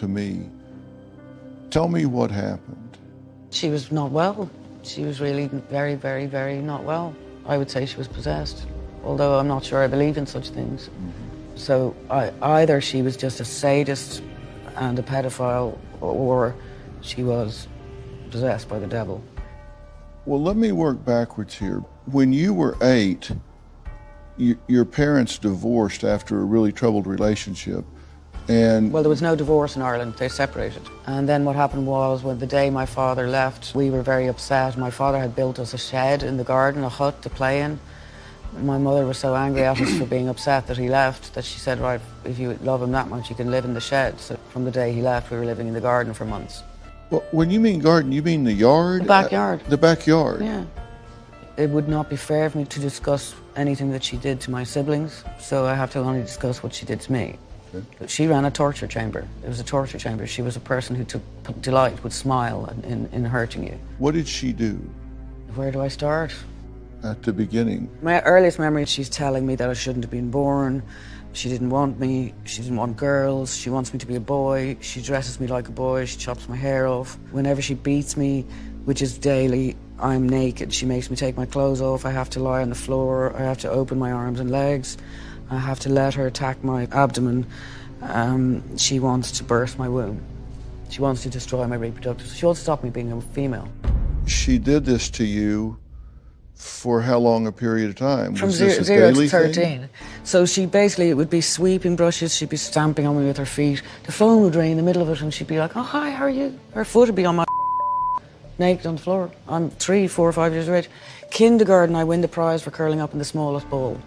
to me. Tell me what happened. She was not well. She was really very, very, very not well. I would say she was possessed, although I'm not sure I believe in such things. Mm-hmm. So I, either she was just a sadist and a pedophile, or she was possessed by the devil. Well, let me work backwards here. When you were eight, you, your parents divorced after a really troubled relationship. And well, there was no divorce in Ireland. They separated. And then what happened was when the day my father left, we were very upset. My father had built us a shed in the garden, a hut to play in. My mother was so angry at us for being upset that he left that she said, right, if you love him that much, you can live in the shed. So from the day he left, we were living in the garden for months. Well, when you mean garden, you mean the yard? The backyard. Uh, the backyard? Yeah. It would not be fair for me to discuss anything that she did to my siblings, so I have to only discuss what she did to me. She ran a torture chamber. It was a torture chamber. She was a person who took delight, would smile in, in hurting you. What did she do? Where do I start? At the beginning. My earliest memory, she's telling me that I shouldn't have been born. She didn't want me. She didn't want girls. She wants me to be a boy. She dresses me like a boy. She chops my hair off. Whenever she beats me, which is daily, I'm naked. She makes me take my clothes off. I have to lie on the floor. I have to open my arms and legs. I have to let her attack my abdomen. Um, she wants to burst my womb. She wants to destroy my reproductive. She wants to stop me being a female. She did this to you for how long a period of time? From zero, zero to 13. Thing? So she basically, it would be sweeping brushes, she'd be stamping on me with her feet. The phone would ring in the middle of it and she'd be like, oh, hi, how are you? Her foot would be on my naked on the floor. I'm three, four, or five years of age. Kindergarten, I win the prize for curling up in the smallest ball.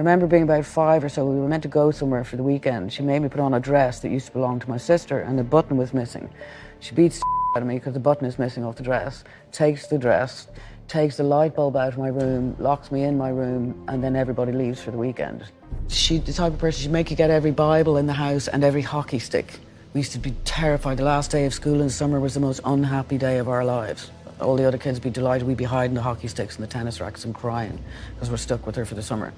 I remember being about five or so, we were meant to go somewhere for the weekend. She made me put on a dress that used to belong to my sister and the button was missing. She beats out of me because the button is missing off the dress, takes the dress, takes the light bulb out of my room, locks me in my room, and then everybody leaves for the weekend. She's the type of person, she'd make you get every Bible in the house and every hockey stick. We used to be terrified. The last day of school in summer was the most unhappy day of our lives. All the other kids would be delighted. We'd be hiding the hockey sticks and the tennis racks and crying because we're stuck with her for the summer.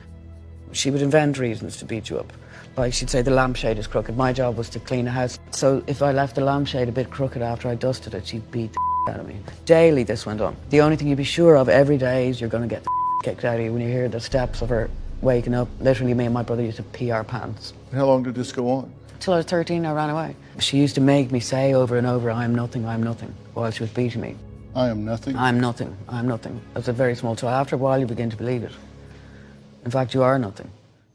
She would invent reasons to beat you up. Like she'd say the lampshade is crooked. My job was to clean a house. So if I left the lampshade a bit crooked after I dusted it, she'd beat the out of me. Daily this went on. The only thing you'd be sure of every day is you're going to get the kicked out of you when you hear the steps of her waking up. Literally me and my brother used to pee our pants. How long did this go on? Till I was 13, I ran away. She used to make me say over and over, I am nothing, I am nothing, while she was beating me. I am nothing? I'm nothing, I'm nothing. That's a very small child. After a while, you begin to believe it. In fact, you are nothing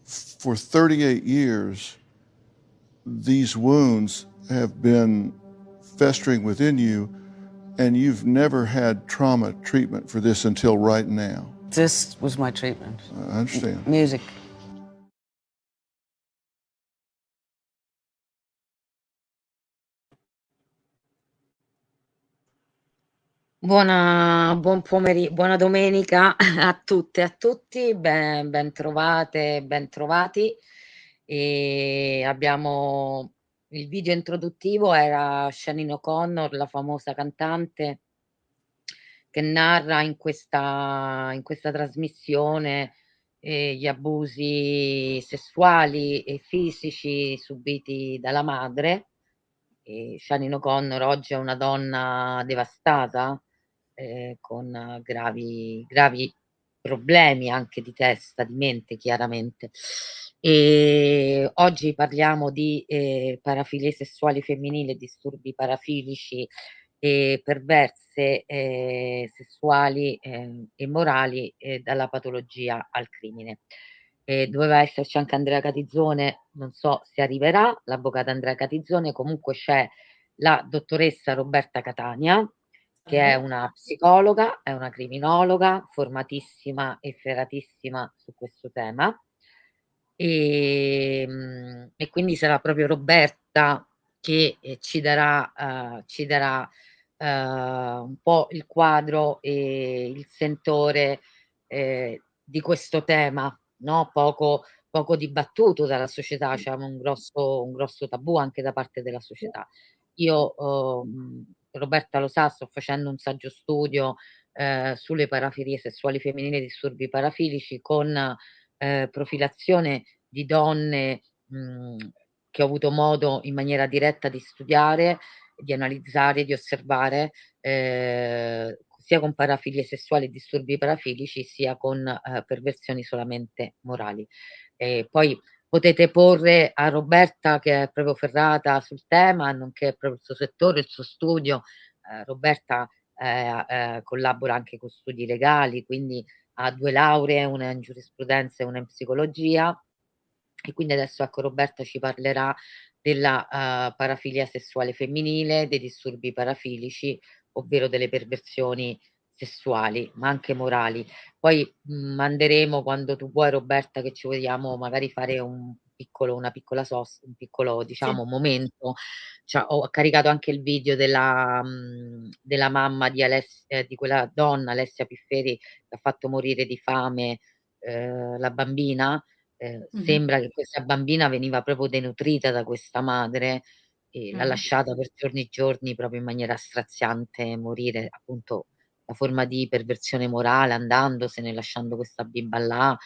for 38 years, these wounds have been festering within you, and you've never had trauma treatment for this until right now. This was my treatment. I understand. music. Buona, buon pomeriggio, buona domenica a tutte e a tutti, ben, ben trovate, ben trovati. E abbiamo il video introduttivo era Shannon O'Connor, la famosa cantante che narra in questa, in questa trasmissione eh, gli abusi sessuali e fisici subiti dalla madre. E Shannon O'Connor oggi è una donna devastata, eh, con gravi, gravi problemi anche di testa, di mente chiaramente. E oggi parliamo di eh, parafilie sessuali femminili, disturbi parafilici e perverse eh, sessuali eh, e morali eh, dalla patologia al crimine. doveva esserci anche Andrea Catizzone, non so se arriverà, l'avvocato Andrea Catizzone, comunque c'è la dottoressa Roberta Catania, che è una psicologa, è una criminologa, formatissima e ferratissima su questo tema. E, ehm, e quindi sarà proprio Roberta che eh, ci darà, uh, ci darà uh, un po' il quadro e il sentore eh, di questo tema, no? poco, poco dibattuto dalla società, c'è cioè un grosso, un grosso tabù anche da parte della società. Io uh, Roberta lo sa, sto facendo un saggio studio eh, sulle parafilie sessuali femminili e disturbi parafilici con eh, profilazione di donne mh, che ho avuto modo in maniera diretta di studiare, di analizzare, di osservare, eh, sia con parafilie sessuali e disturbi parafilici, sia con eh, perversioni solamente morali. E poi potete porre a Roberta, che è proprio ferrata sul tema, nonché proprio il suo settore, il suo studio. Eh, Roberta eh, eh, collabora anche con studi legali, quindi ha due lauree, una in giurisprudenza e una in psicologia. E quindi adesso ecco Roberta ci parlerà della uh, parafilia sessuale femminile, dei disturbi parafilici, ovvero delle perversioni sessuali, ma anche morali. Poi mh, mhmm, manderemo quando tu vuoi, Roberta, che ci vogliamo magari fare un piccolo, una piccola sosta, un piccolo diciamo sì. momento. Cioè, ho caricato anche il video della, mh, mhmm, della mamma di, Alessia, eh, di quella donna, Alessia Pifferi, che ha fatto morire di fame eh, la bambina. Eh, mm-hmm. Sembra che questa bambina veniva proprio denutrita da questa madre e mm-hmm. l'ha lasciata per giorni e giorni proprio in maniera straziante morire appunto la forma di perversione morale andandosene, lasciando questa bimba là.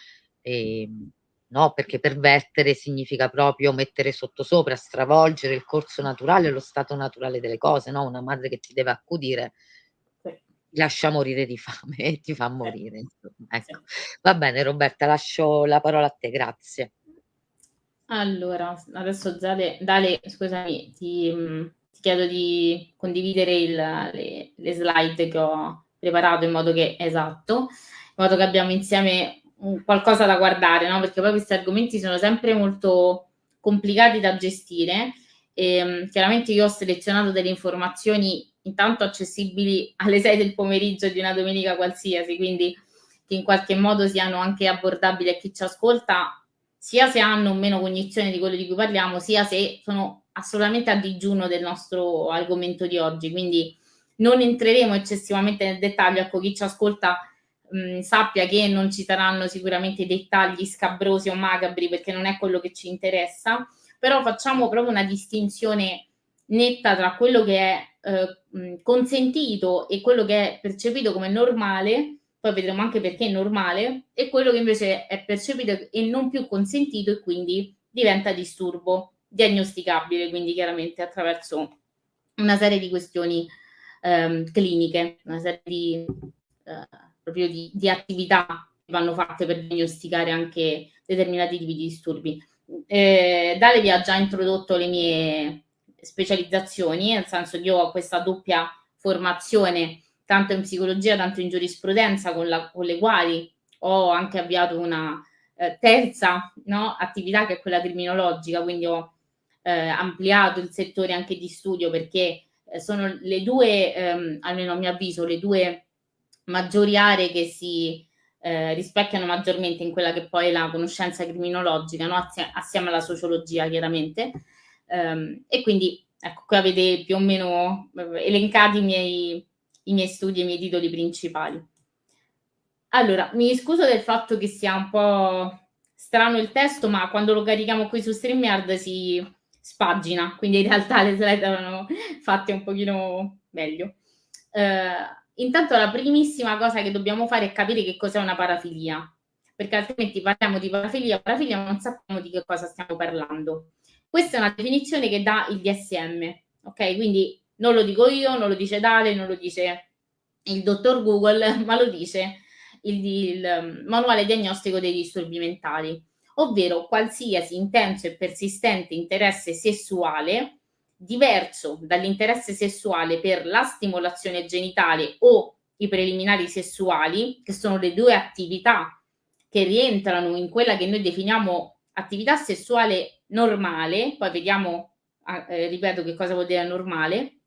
E, ehm, no, perché pervertere significa proprio mettere sottosopra, stravolgere il corso naturale, lo stato naturale delle cose, no? Una madre che ti deve accudire ti lascia morire di fame e ti fa morire. Insomma. Ecco. Va bene, Roberta, lascio la parola a te, grazie. Allora, adesso Dale, Dale scusami, ti, ti, chiedo di condividere il, le, le slide che ho preparato in modo che esatto, in modo che abbiamo insieme qualcosa da guardare, no? Perché poi questi argomenti sono sempre molto complicati da gestire. E, um, chiaramente io ho selezionato delle informazioni intanto accessibili alle 6 del pomeriggio di una domenica qualsiasi, quindi che in qualche modo siano anche abbordabili a chi ci ascolta, sia se hanno meno cognizione di quello di cui parliamo, sia se sono assolutamente a digiuno del nostro argomento di oggi. Quindi non entreremo eccessivamente nel dettaglio, ecco chi ci ascolta mh, sappia che non ci saranno sicuramente dettagli scabrosi o macabri perché non è quello che ci interessa, però facciamo proprio una distinzione netta tra quello che è eh, consentito e quello che è percepito come normale, poi vedremo anche perché è normale, e quello che invece è percepito e non più consentito e quindi diventa disturbo diagnosticabile, quindi chiaramente attraverso una serie di questioni ehm, cliniche, una serie di, eh, di, di, attività che vanno fatte per diagnosticare anche determinati tipi di disturbi. Eh, Dale vi ha già introdotto le mie specializzazioni, nel senso che io ho questa doppia formazione tanto in psicologia, tanto in giurisprudenza, con, la, con le quali ho anche avviato una eh, terza no, attività che è quella criminologica, quindi ho eh, ampliato il settore anche di studio perché sono le due, ehm, almeno a mio avviso, le due maggiori aree che si eh, rispecchiano maggiormente in quella che poi è la conoscenza criminologica, no? assieme, assieme alla sociologia chiaramente. Um, e quindi ecco, qui avete più o meno eh, elencati i miei, i miei studi e i miei titoli principali. Allora, mi scuso del fatto che sia un po' strano il testo, ma quando lo carichiamo qui su StreamYard si, spagina, quindi in realtà le slide erano fatte un pochino meglio. Eh, intanto la primissima cosa che dobbiamo fare è capire che cos'è una parafilia, perché altrimenti parliamo di parafilia, parafilia ma non sappiamo di che cosa stiamo parlando. Questa è una definizione che dà il DSM, ok? Quindi non lo dico io, non lo dice Dale, non lo dice il dottor Google, ma lo dice il, il manuale diagnostico dei disturbi mentali ovvero qualsiasi intenso e persistente interesse sessuale diverso dall'interesse sessuale per la stimolazione genitale o i preliminari sessuali, che sono le due attività che rientrano in quella che noi definiamo attività sessuale normale, poi vediamo, ah, eh, ripeto, che cosa vuol dire normale,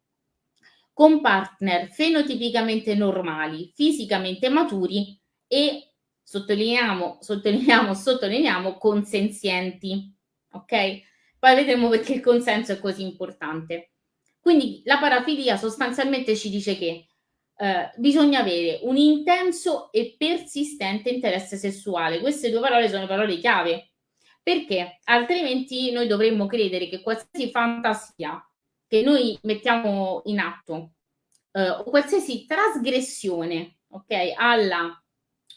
con partner fenotipicamente normali, fisicamente maturi e sottolineiamo, sottolineiamo, sottolineiamo consenzienti, ok? Poi vedremo perché il consenso è così importante. Quindi la parafilia sostanzialmente ci dice che eh, bisogna avere un intenso e persistente interesse sessuale. Queste due parole sono parole chiave, perché altrimenti noi dovremmo credere che qualsiasi fantasia che noi mettiamo in atto eh, o qualsiasi trasgressione ok, alla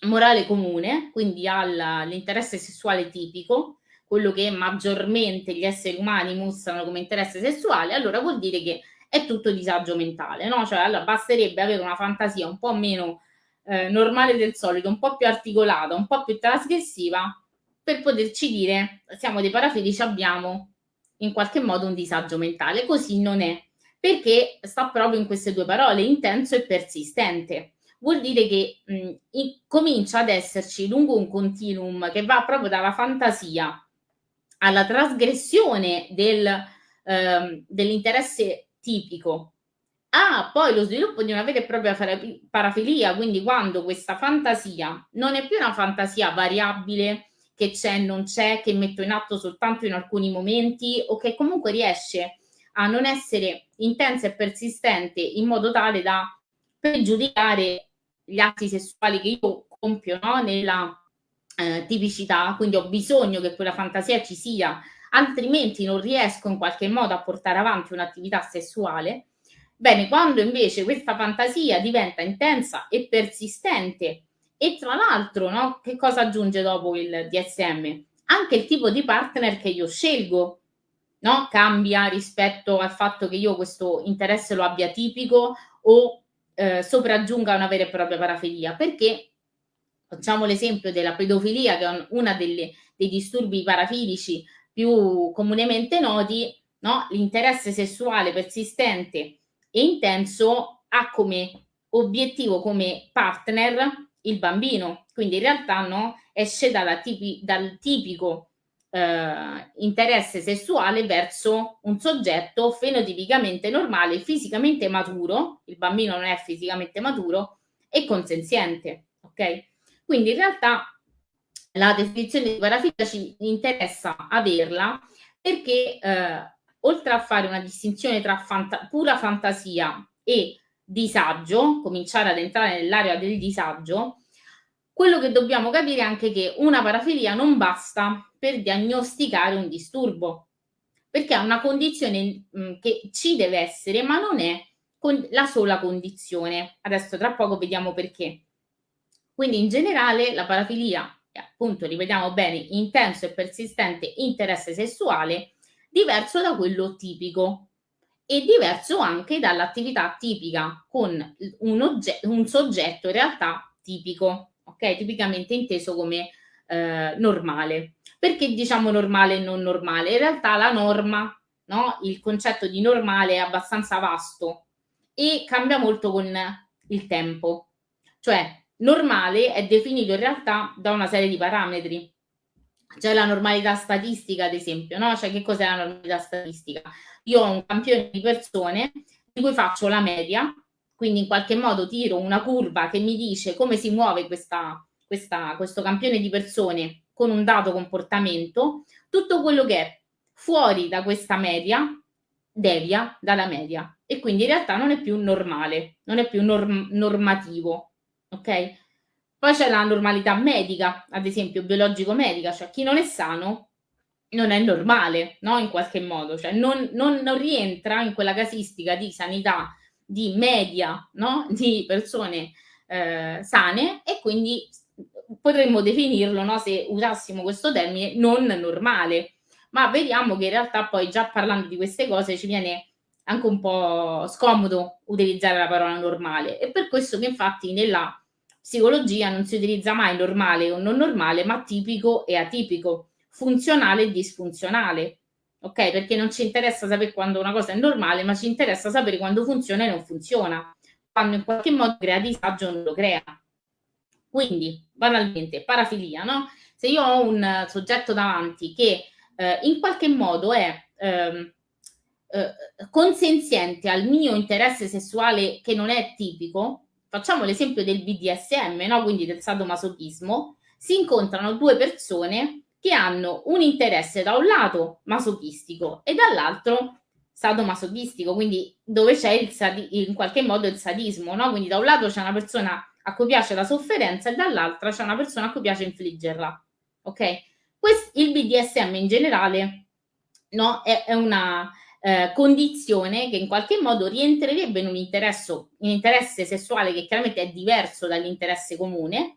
morale comune, quindi all'interesse sessuale tipico, quello che maggiormente gli esseri umani mostrano come interesse sessuale, allora vuol dire che è tutto disagio mentale, no? Cioè, allora basterebbe avere una fantasia un po' meno eh, normale del solito, un po' più articolata, un po' più trasgressiva, per poterci dire siamo dei parafilici, abbiamo in qualche modo un disagio mentale. Così non è, perché sta proprio in queste due parole, intenso e persistente. Vuol dire che mh, in, comincia ad esserci lungo un continuum che va proprio dalla fantasia alla trasgressione del, eh, dell'interesse tipico. Ah, poi lo sviluppo di una vera e propria parafilia, quindi quando questa fantasia non è più una fantasia variabile che c'è e non c'è, che metto in atto soltanto in alcuni momenti o che comunque riesce a non essere intensa e persistente in modo tale da pregiudicare gli atti sessuali che io compio no? nella eh, tipicità, quindi ho bisogno che quella fantasia ci sia, altrimenti non riesco in qualche modo a portare avanti un'attività sessuale Bene, quando invece questa fantasia diventa intensa e persistente e tra l'altro, no, che cosa aggiunge dopo il DSM? Anche il tipo di partner che io scelgo no, cambia rispetto al fatto che io questo interesse lo abbia tipico o eh, sopraggiunga una vera e propria parafilia. Perché facciamo l'esempio della pedofilia, che è uno dei disturbi parafilici più comunemente noti, no? l'interesse sessuale persistente e intenso ha come obiettivo, come partner il bambino. Quindi in realtà no, esce tipi, dal tipico eh, interesse sessuale verso un soggetto fenotipicamente normale, fisicamente maturo, il bambino non è fisicamente maturo, e consenziente. Ok? Quindi in realtà la definizione di parafilia ci interessa averla perché eh, oltre a fare una distinzione tra fanta pura fantasia e disagio, cominciare ad entrare nell'area del disagio, quello che dobbiamo capire è anche che una parafilia non basta per diagnosticare un disturbo, perché è una condizione mm, che ci deve essere, ma non è la sola condizione. Adesso tra poco vediamo perché. Quindi in generale la parafilia, appunto ripetiamo bene, intenso e persistente interesse sessuale, diverso da quello tipico e diverso anche dall'attività tipica con un, un, soggetto in realtà tipico, ok? Tipicamente inteso come eh, normale. Perché diciamo normale e non normale? In realtà la norma, no? il concetto di normale è abbastanza vasto e cambia molto con il tempo. Cioè, normale è definito in realtà da una serie di parametri c'è la normalità statistica, ad esempio, no? Cioè, che cos'è la normalità statistica? Io ho un campione di persone di cui faccio la media, quindi in qualche modo tiro una curva che mi dice come si muove questa, questa, questo campione di persone con un dato comportamento, tutto quello che è fuori da questa media devia dalla media e quindi in realtà non è più normale, non è più norm normativo, ok? Poi c'è la normalità medica, ad esempio biologico-medica, cioè chi non è sano non è normale, no? In qualche modo, cioè non, non, non rientra in quella casistica di sanità di media, no? Di persone eh, sane e quindi potremmo definirlo, no? Se usassimo questo termine, non normale. Ma vediamo che in realtà poi già parlando di queste cose ci viene anche un po' scomodo utilizzare la parola normale. E per questo che infatti nella psicologia non si utilizza mai normale o non normale, ma tipico e atipico, funzionale e disfunzionale. Ok? Perché non ci interessa sapere quando una cosa è normale, ma ci interessa sapere quando funziona e non funziona. Quando in qualche modo crea disagio non lo crea. Quindi, banalmente, parafilia, no? Se io ho un soggetto davanti che eh, in qualche modo è eh, eh, consenziente al mio interesse sessuale che non è tipico, facciamo l'esempio del BDSM, no? quindi del sadomasochismo, si incontrano due persone che hanno un interesse da un lato masochistico e dall'altro sadomasochistico, quindi dove c'è in qualche modo il sadismo, no? Quindi da un lato c'è una persona a cui piace la sofferenza e dall'altra c'è una persona a cui piace infliggerla. Ok? Quest il BDSM in generale no? è, è una eh, condizione che in qualche modo rientrerebbe in un, un interesse sessuale che chiaramente è diverso dall'interesse comune,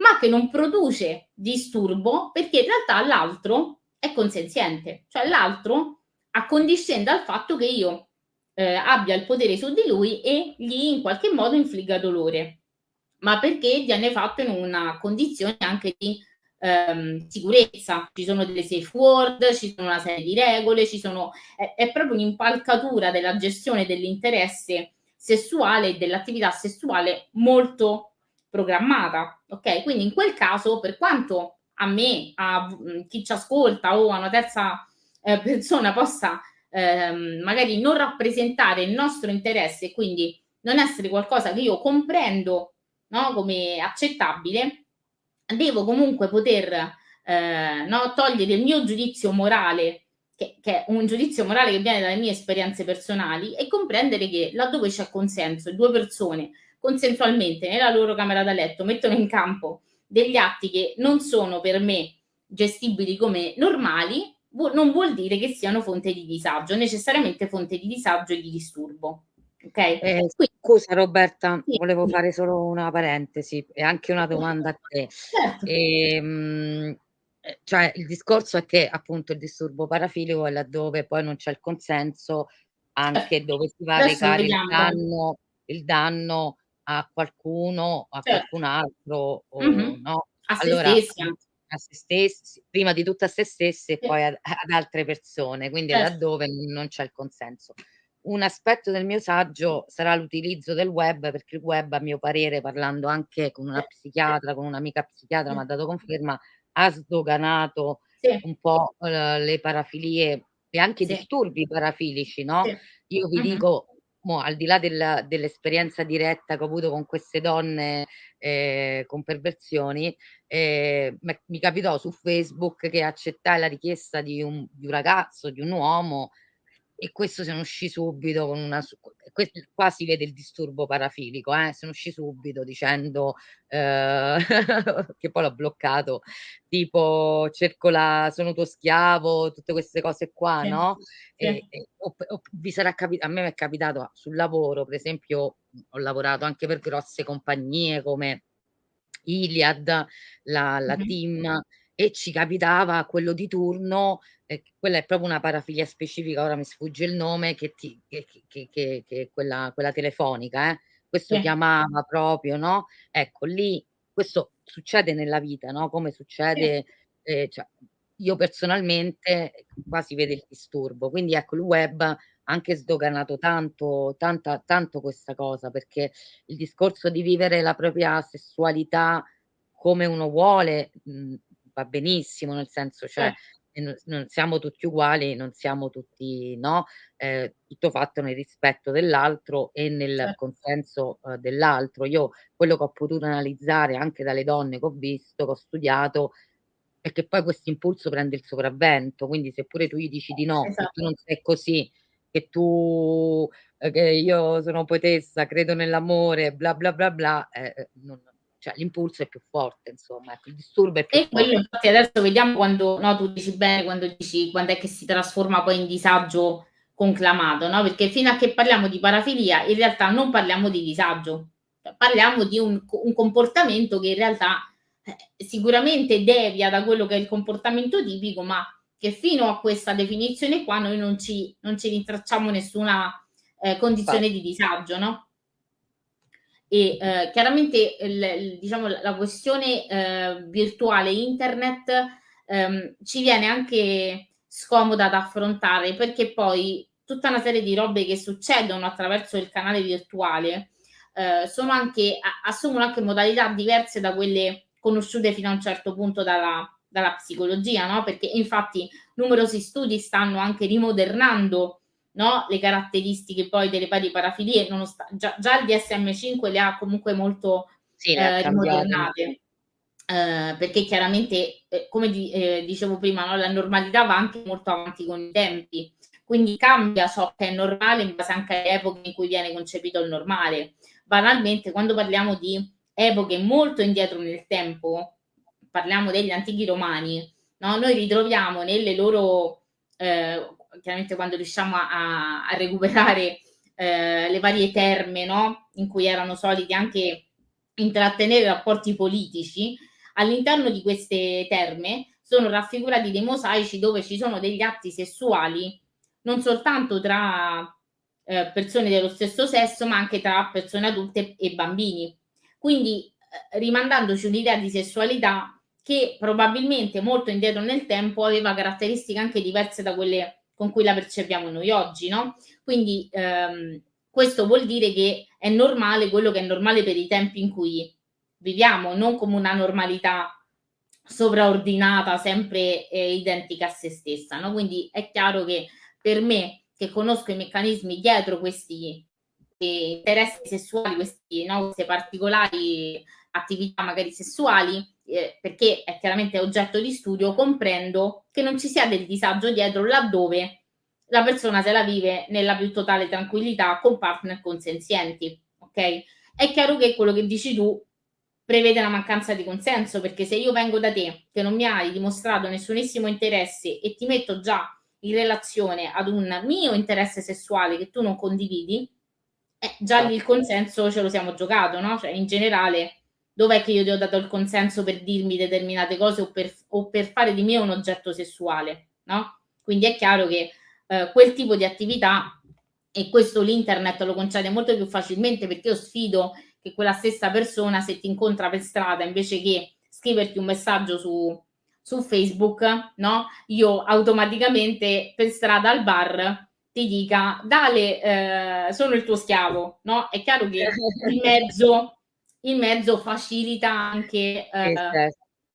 ma che non produce disturbo perché in realtà l'altro è consenziente, cioè l'altro accondiscende al fatto che io eh, abbia il potere su di lui e gli in qualche modo infligga dolore, ma perché viene fatto in una condizione anche di ehm, sicurezza. Ci sono delle safe word, ci sono una serie di regole, ci sono, è, è proprio un'impalcatura della gestione dell'interesse sessuale e dell'attività sessuale molto programmata. Ok, quindi in quel caso, per quanto a me, a chi ci ascolta o a una terza eh, persona possa ehm, magari non rappresentare il nostro interesse e quindi non essere qualcosa che io comprendo no, come accettabile, devo comunque poter eh, no, togliere il mio giudizio morale, che, che, è un giudizio morale che viene dalle mie esperienze personali, e comprendere che laddove c'è consenso, due persone consensualmente nella loro camera da letto mettono in campo degli atti che non sono per me gestibili come normali, non vuol dire che siano fonte di disagio, necessariamente fonte di disagio e di disturbo. Okay? Eh, scusa Roberta, sì. volevo fare solo una parentesi e anche una domanda a te. Certo. Ehm, eh, cioè, il discorso è che appunto il disturbo parafilico è laddove poi non c'è il consenso, anche certo. dove si va a recare il danno, il danno, a qualcuno, a certo. qualcun altro, o, mm-hmm. no? A allora, se stessa a se stessi, prima di tutto a se stessi e sì. poi ad, ad, altre persone, quindi certo. laddove non c'è il consenso. Un aspetto del mio saggio sarà l'utilizzo del web, perché il web, a mio parere, parlando anche con una psichiatra, con un'amica psichiatra, mi ha dato conferma, ha sdoganato un po' uh, le parafilie e anche i disturbi parafilici, no? Io vi uh-huh. dico, mo, al di là del, dell'esperienza diretta che ho avuto con queste donne eh, con perversioni, eh, mi capitò su Facebook che accettai la richiesta di un, di un ragazzo, di un uomo, e questo se ne uscì subito con una qua si vede il disturbo parafilico eh? se ne uscì subito dicendo eh, che poi l'ho bloccato tipo cerco la sono tuo schiavo tutte queste cose qua sì, no sì. E, e, o, o, vi sarà capitato a me mi è capitato sul lavoro per esempio ho lavorato anche per grosse compagnie come Iliad la, la mm-hmm. team e ci capitava quello di turno eh, quella è proprio una parafilia specifica, ora mi sfugge il nome, che, ti, che, che, che è quella, quella telefonica, eh? questo sì. chiamava proprio, no? Ecco, lì questo succede nella vita, no? Come succede, eh, cioè, io personalmente qua si vede il disturbo, quindi ecco il web ha anche sdoganato tanto, tanta, tanto questa cosa, perché il discorso di vivere la propria sessualità come uno vuole mh, va benissimo, nel senso, cioè, non, non, siamo tutti uguali, non siamo tutti, no? Eh, tutto fatto nel rispetto dell'altro e nel certo. consenso eh, dell'altro. Io quello che ho potuto analizzare anche dalle donne che ho visto, che ho studiato, è che poi questo impulso prende il sopravvento. Quindi, se pure tu gli dici di no, esatto. che tu non sei così, che tu, eh, che io sono poetessa, credo nell'amore, bla bla bla bla, eh, eh non, cioè l'impulso è più forte, insomma, ecco, il disturbo è più e forte. E quello infatti adesso vediamo quando, no, tu dici bene, quando dici quando è che si trasforma poi in disagio conclamato, no? Perché fino a che parliamo di parafilia, in realtà non parliamo di disagio, cioè, parliamo di un, un, comportamento che in realtà eh, sicuramente devia da quello che è il comportamento tipico, ma che fino a questa definizione qua noi non ci, non ci rintracciamo nessuna eh, condizione di disagio, no? E eh, chiaramente il, diciamo, la questione eh, virtuale internet ehm, ci viene anche scomoda da affrontare perché poi tutta una serie di robe che succedono attraverso il canale virtuale eh, anche, assumono anche modalità diverse da quelle conosciute fino a un certo punto dalla, dalla psicologia, no? perché infatti numerosi studi stanno anche rimodernando no? le caratteristiche poi delle varie parafilie, già, già, il DSM5 le ha comunque molto sì, eh, rimodernate. Eh, perché chiaramente, eh, come di, eh, dicevo prima, no? la normalità va anche molto avanti con i tempi, quindi cambia ciò che è normale in base anche alle epoche in cui viene concepito il normale. Banalmente, quando parliamo di epoche molto indietro nel tempo, parliamo degli antichi romani, no? noi ritroviamo nelle loro eh, chiaramente quando riusciamo a, a recuperare eh, le varie terme no? in cui erano soliti anche intrattenere rapporti politici, all'interno di queste terme sono raffigurati dei mosaici dove ci sono degli atti sessuali non soltanto tra eh, persone dello stesso sesso, ma anche tra persone adulte e bambini. Quindi eh, rimandandoci un'idea di sessualità che probabilmente molto indietro nel tempo aveva caratteristiche anche diverse da quelle con cui la percepiamo noi oggi, no? Quindi ehm, questo vuol dire che è normale quello che è normale per i tempi in cui viviamo, non come una normalità sovraordinata, sempre eh, identica a se stessa, no? Quindi è chiaro che per me, che conosco i meccanismi dietro questi eh, interessi sessuali, questi, no, queste particolari attività magari sessuali, eh, perché è chiaramente oggetto di studio, comprendo che non ci sia del disagio dietro laddove la persona se la vive nella più totale tranquillità con partner consenzienti, ok? È chiaro che quello che dici tu prevede la mancanza di consenso, perché se io vengo da te che non mi hai dimostrato nessunissimo interesse e ti metto già in relazione ad un mio interesse sessuale che tu non condividi, eh, già lì il consenso ce lo siamo giocato, no? Cioè, in generale, dov'è che io ti ho dato il consenso per dirmi determinate cose o per, o per fare di me un oggetto sessuale, no? Quindi è chiaro che eh, quel tipo di attività, e questo l'internet lo concede molto più facilmente perché io sfido che quella stessa persona se ti incontra per strada invece che scriverti un messaggio su, su Facebook, no? Io automaticamente per strada al bar ti dica Dale, eh, sono il tuo schiavo, no? È chiaro che il mezzo, il mezzo facilita anche eh,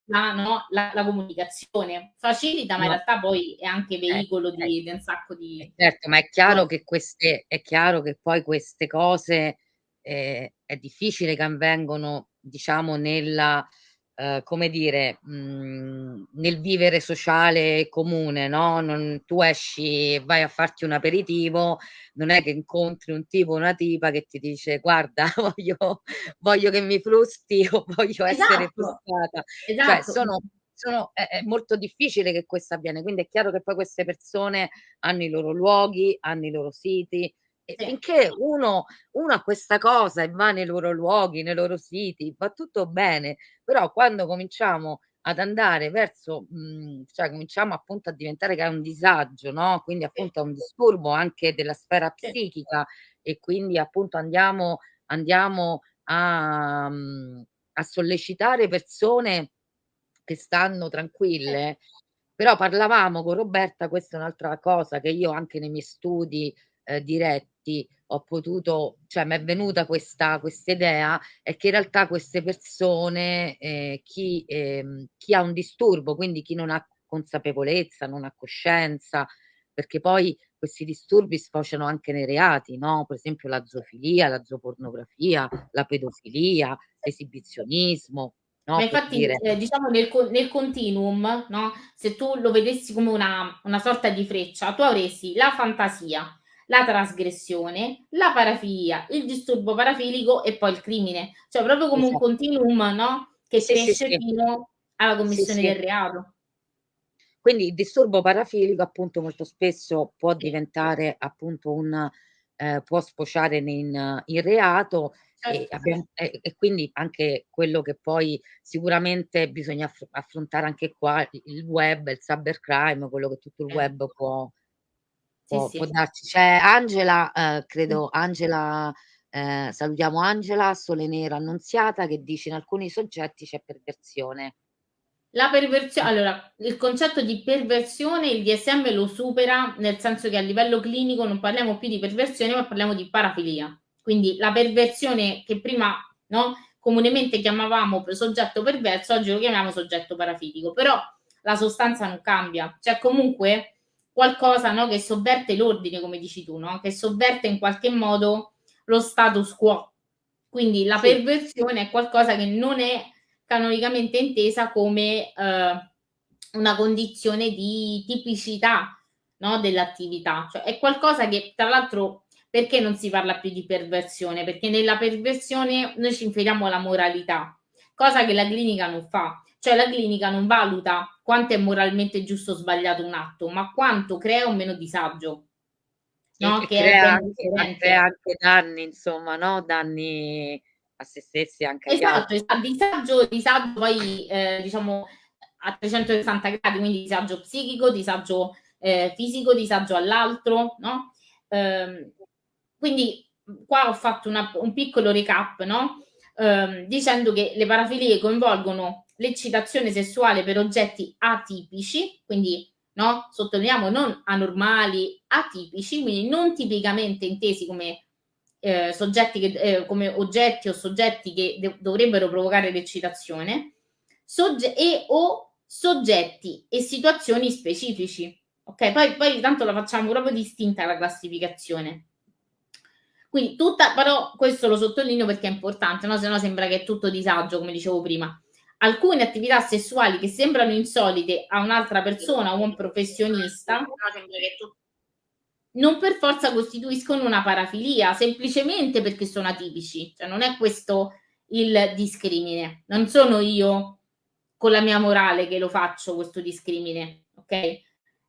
la, no, la, la, comunicazione. Facilita, ma in realtà poi è anche eh, veicolo eh, di, di, un sacco di. Eh, certo, ma è chiaro che queste, è chiaro che poi queste cose eh, è difficile che avvengono, diciamo, nella eh, come dire, mh, mhmm, nel vivere sociale comune, no? Non, tu esci e vai a farti un aperitivo, non è che incontri un tipo o una tipa che ti dice guarda, voglio, voglio che mi frusti o voglio esatto. essere frustata. Cioè, esatto. Cioè, sono, sono, è, è, molto difficile che questo avviene, quindi è chiaro che poi queste persone hanno i loro luoghi, hanno i loro siti, e finché uno, uno ha questa cosa e va nei loro luoghi, nei loro siti, va tutto bene, però quando cominciamo ad andare verso, mhmm, cioè cominciamo appunto a diventare che è un disagio, no, quindi appunto è un disturbo anche della sfera psichica e quindi appunto andiamo andiamo a mhmm, a sollecitare persone che stanno tranquille. Però parlavamo con Roberta, questa è un'altra cosa che io anche nei miei studi, ehm, diretti ho potuto cioè m'è venuta questa idea, è che in realtà queste persone, ehm, chi ehm, chi ha un disturbo, quindi chi non ha consapevolezza, non ha coscienza, perché poi questi disturbi sfociano anche nei reati, no, per esempio la zoofilia, la zoopornografia, la pedofilia, l'esibizionismo, no, Ma infatti, eh, diciamo nel, nel continuum, no, se tu lo vedessi come una, una sorta di freccia, tu avresti la fantasia, la trasgressione, la parafilia, il disturbo parafilico e poi il crimine. Cioè proprio come esatto. un continuum, no? Che sì, cresce sì, fino alla commissione del reato. Quindi il disturbo parafilico appunto molto spesso può diventare appunto un eh, può sfociare in, in reato certo. e, abbiamo, e, e, quindi anche quello che poi sicuramente bisogna affrontare anche qua il web, il cybercrime, quello che tutto il eh. web può, Può, sì, può darci. C'è Angela, eh, credo Angela, eh, salutiamo Angela, Sole Nero Annunziata, che dice in alcuni soggetti c'è perversione. La perversione, allora, il concetto di perversione il DSM lo supera, nel senso che a livello clinico non parliamo più di perversione, ma parliamo di parafilia. Quindi la perversione che prima no, comunemente chiamavamo soggetto perverso, oggi lo chiamiamo soggetto parafilico, però la sostanza non cambia. Cioè comunque qualcosa no, che sovverte l'ordine, come dici tu, no? che sovverte in qualche modo lo status quo. Quindi la sì. perversione è qualcosa che non è canonicamente intesa come eh, una condizione di tipicità no, dell'attività, cioè è qualcosa che tra l'altro perché non si parla più di perversione? Perché nella perversione noi ci inferiamo alla moralità, cosa che la clinica non fa. Cioè la clinica non valuta quanto è moralmente giusto o sbagliato un atto, ma quanto crea un meno disagio. No? Che, crea, anche, crea anche danni, insomma, no? Danni a se stessi anche esatto, esatto. disagio, disagio poi eh, diciamo a 360 gradi, quindi disagio psichico, disagio eh, fisico, disagio all'altro, no? Eh, quindi qua ho fatto una, un piccolo recap, no? Eh, dicendo che le parafilie coinvolgono l'eccitazione sessuale per oggetti atipici, quindi no? Sottolineiamo non anormali, atipici, quindi non tipicamente intesi come eh, soggetti che, eh, come oggetti o soggetti che dovrebbero provocare l'eccitazione, e o soggetti e situazioni specifici. Ok, poi, poi tanto la facciamo proprio distinta la classificazione. Quindi tutta, però questo lo sottolineo perché è importante, no? se no sembra che è tutto disagio, come dicevo prima. Alcune attività sessuali che sembrano insolite a un'altra persona o un professionista non per forza costituiscono una parafilia, semplicemente perché sono atipici. Cioè non è questo il discrimine. Non sono io con la mia morale che lo faccio questo discrimine, ok?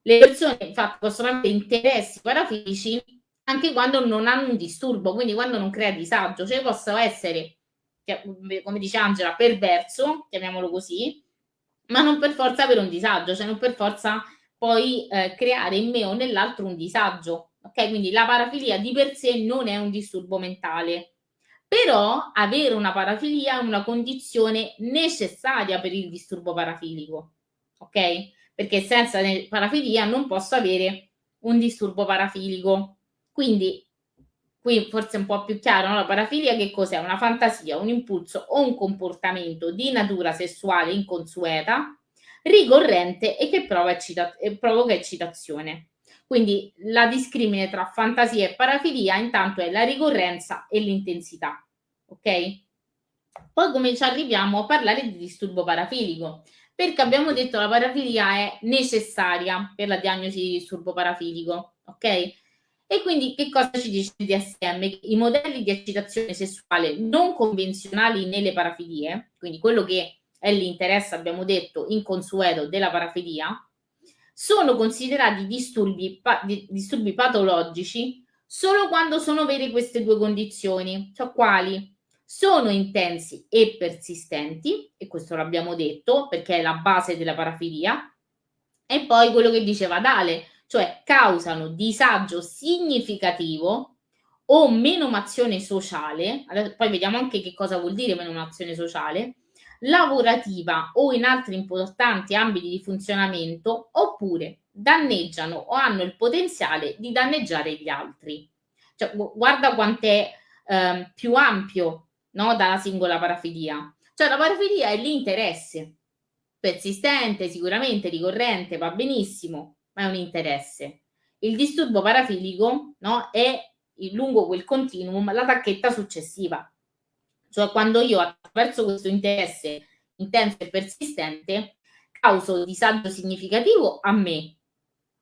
Le persone infatti possono avere interessi parafilici anche quando non hanno un disturbo, quindi quando non crea disagio, cioè possono essere, come dice Angela, perverso, chiamiamolo così, ma non per forza avere un disagio, cioè non per forza poi eh, creare in me o nell'altro un disagio. Ok, quindi la parafilia di per sé non è un disturbo mentale, però avere una parafilia è una condizione necessaria per il disturbo parafilico. Ok? Perché senza parafilia non posso avere un disturbo parafilico. Quindi qui forse è un po' più chiaro, no? la parafilia che cos'è? Una fantasia, un impulso o un comportamento di natura sessuale inconsueta, ricorrente e che eccita- provoca eccitazione. Quindi la discrimine tra fantasia e parafilia intanto è la ricorrenza e l'intensità. Ok? Poi come ci arriviamo a parlare di disturbo parafilico? Perché abbiamo detto che la parafilia è necessaria per la diagnosi di disturbo parafilico, ok? E quindi che cosa ci dice il DSM? I modelli di eccitazione sessuale non convenzionali nelle parafilie, quindi quello che è l'interesse, abbiamo detto, inconsueto della parafilia, sono considerati disturbi, pa- disturbi patologici solo quando sono vere queste due condizioni, cioè quali? Sono intensi e persistenti, e questo l'abbiamo detto perché è la base della parafilia, e poi quello che diceva Dale, cioè causano disagio significativo o menomazione sociale, poi vediamo anche che cosa vuol dire menomazione sociale, lavorativa o in altri importanti ambiti di funzionamento, oppure danneggiano o hanno il potenziale di danneggiare gli altri. Cioè, guarda quant'è eh, più ampio no, dalla singola parafilia. Cioè la parafilia è l'interesse persistente, sicuramente ricorrente, va benissimo, ma è un interesse. Il disturbo parafilico no, è lungo quel continuum la tacchetta successiva, cioè quando io attraverso questo interesse intenso e persistente causo disagio significativo a me,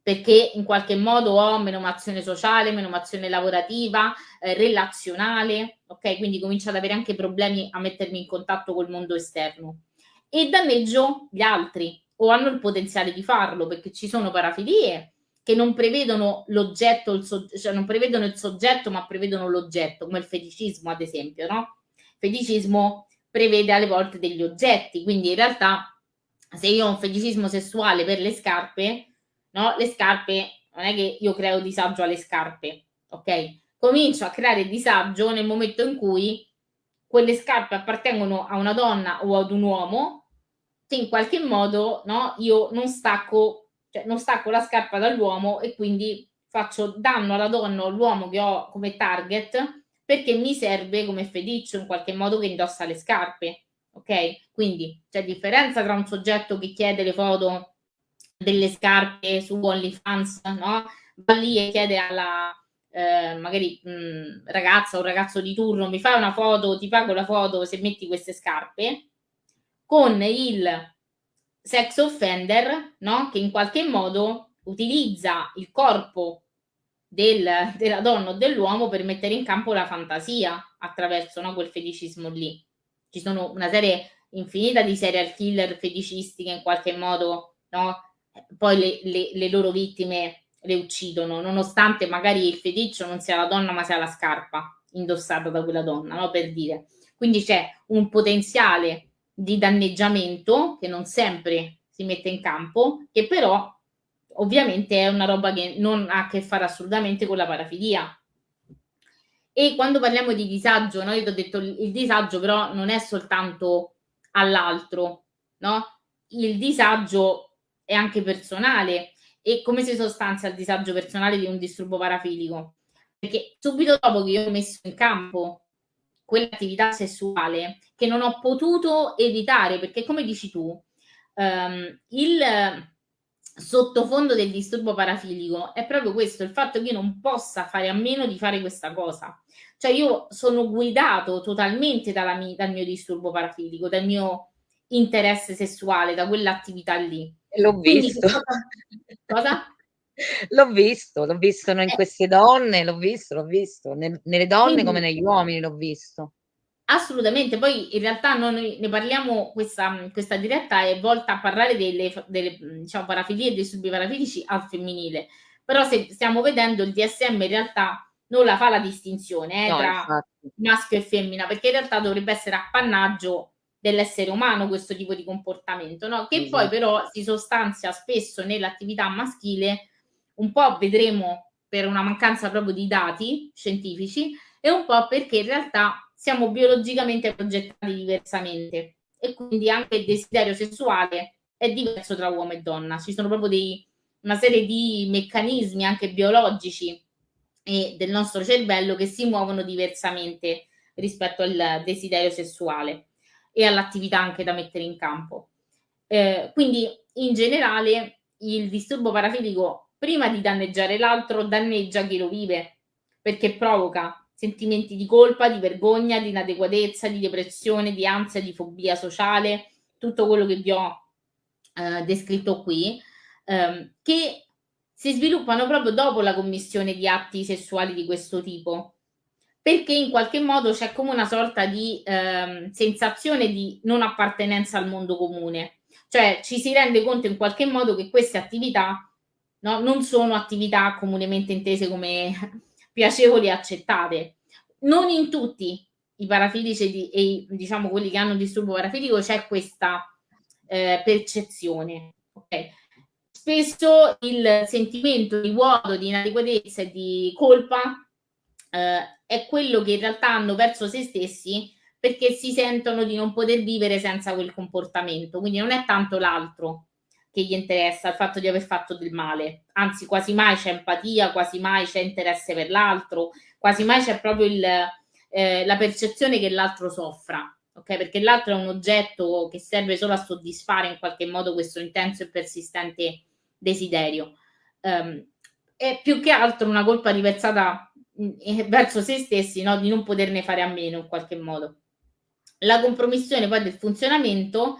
perché in qualche modo ho menomazione sociale, menomazione lavorativa, eh, relazionale, ok? Quindi comincio ad avere anche problemi a mettermi in contatto col mondo esterno e danneggio gli altri o hanno il potenziale di farlo perché ci sono parafilie che non prevedono l'oggetto, il cioè non prevedono il soggetto ma prevedono l'oggetto, come il feticismo ad esempio, no? feticismo prevede alle volte degli oggetti, quindi in realtà se io ho un feticismo sessuale per le scarpe, no? Le scarpe non è che io creo disagio alle scarpe, ok? Comincio a creare disagio nel momento in cui quelle scarpe appartengono a una donna o ad un uomo che in qualche modo, no, io non stacco, cioè non stacco la scarpa dall'uomo e quindi faccio danno alla donna o all'uomo che ho come target perché mi serve come feticcio in qualche modo che indossa le scarpe. Ok? Quindi c'è differenza tra un soggetto che chiede le foto delle scarpe su OnlyFans, no? Va lì e chiede alla eh, magari mh, ragazza o ragazzo di turno, mi fai una foto, ti pago la foto se metti queste scarpe, con il sex offender, no? Che in qualche modo utilizza il corpo del, della donna o dell'uomo per mettere in campo la fantasia attraverso no, quel feticismo lì. Ci sono una serie infinita di serial killer feticisti che in qualche modo no, poi le, le, le loro vittime le uccidono, nonostante magari il feticcio non sia la donna ma sia la scarpa indossata da quella donna, no? per dire. Quindi c'è un potenziale di danneggiamento che non sempre si mette in campo, che però ovviamente è una roba che non ha a che fare assolutamente con la parafilia. E quando parliamo di disagio, no? io ti ho detto il disagio però non è soltanto all'altro, no? Il disagio è anche personale. E come si sostanzia il disagio personale di un disturbo parafilico? Perché subito dopo che io ho messo in campo quell'attività sessuale che non ho potuto evitare, perché come dici tu, um, il sottofondo del disturbo parafilico è proprio questo, il fatto che io non possa fare a meno di fare questa cosa. Cioè io sono guidato totalmente mia, dal mio disturbo parafilico, dal mio interesse sessuale, da quell'attività lì. L'ho Quindi, visto. Cosa? L'ho visto, l'ho visto in eh. queste donne, l'ho visto, l'ho visto, nel, nelle donne Quindi, come negli uomini l'ho visto. Assolutamente, poi in realtà noi ne parliamo, questa, questa diretta è volta a parlare delle, delle diciamo, parafilie e dei subparafilici al femminile, però se stiamo vedendo il DSM in realtà non la fa la distinzione eh, no, tra infatti. maschio e femmina, perché in realtà dovrebbe essere appannaggio dell'essere umano questo tipo di comportamento, no? che esatto. poi però si sostanzia spesso nell'attività maschile, un po' vedremo per una mancanza proprio di dati scientifici e un po' perché in realtà siamo biologicamente progettati diversamente e quindi anche il desiderio sessuale è diverso tra uomo e donna. Ci sono proprio dei, una serie di meccanismi anche biologici e del nostro cervello che si muovono diversamente rispetto al desiderio sessuale e all'attività anche da mettere in campo. Eh, quindi in generale il disturbo parafilico prima di danneggiare l'altro danneggia chi lo vive perché provoca sentimenti di colpa, di vergogna, di inadeguatezza, di depressione, di ansia, di fobia sociale, tutto quello che vi ho eh, descritto qui, ehm, che si sviluppano proprio dopo la commissione di atti sessuali di questo tipo, perché in qualche modo c'è come una sorta di ehm, sensazione di non appartenenza al mondo comune, cioè ci si rende conto in qualche modo che queste attività no, non sono attività comunemente intese come piacevoli e accettate. Non in tutti i parafilici e diciamo quelli che hanno disturbo parafilico c'è questa eh, percezione. Okay? Spesso il sentimento di vuoto, di inadeguatezza e di colpa eh, è quello che in realtà hanno verso se stessi perché si sentono di non poter vivere senza quel comportamento. Quindi non è tanto l'altro, che gli interessa il fatto di aver fatto del male, anzi quasi mai c'è empatia, quasi mai c'è interesse per l'altro, quasi mai c'è proprio il, eh, la percezione che l'altro soffra, ok? Perché l'altro è un oggetto che serve solo a soddisfare in qualche modo questo intenso e persistente desiderio. Um, è più che altro una colpa riversata mm, verso se stessi, no? di non poterne fare a meno in qualche modo. La compromissione poi del funzionamento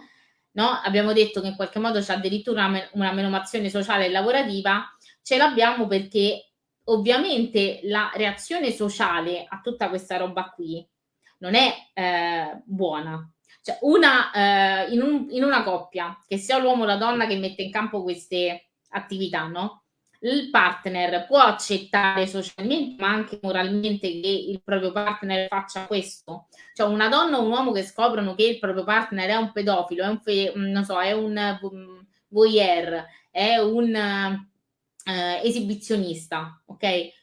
no? abbiamo detto che in qualche modo c'è addirittura una, una menomazione sociale e lavorativa, ce l'abbiamo perché ovviamente la reazione sociale a tutta questa roba qui non è eh, buona. Cioè una, eh, in, un, in, una coppia, che sia l'uomo o la donna che mette in campo queste attività, no? Il partner può accettare socialmente ma anche moralmente che il proprio partner faccia questo. Cioè una donna o un uomo che scoprono che il proprio partner è un pedofilo è un, fe- non so, è un um, voyeur è un uh, esibizionista ok?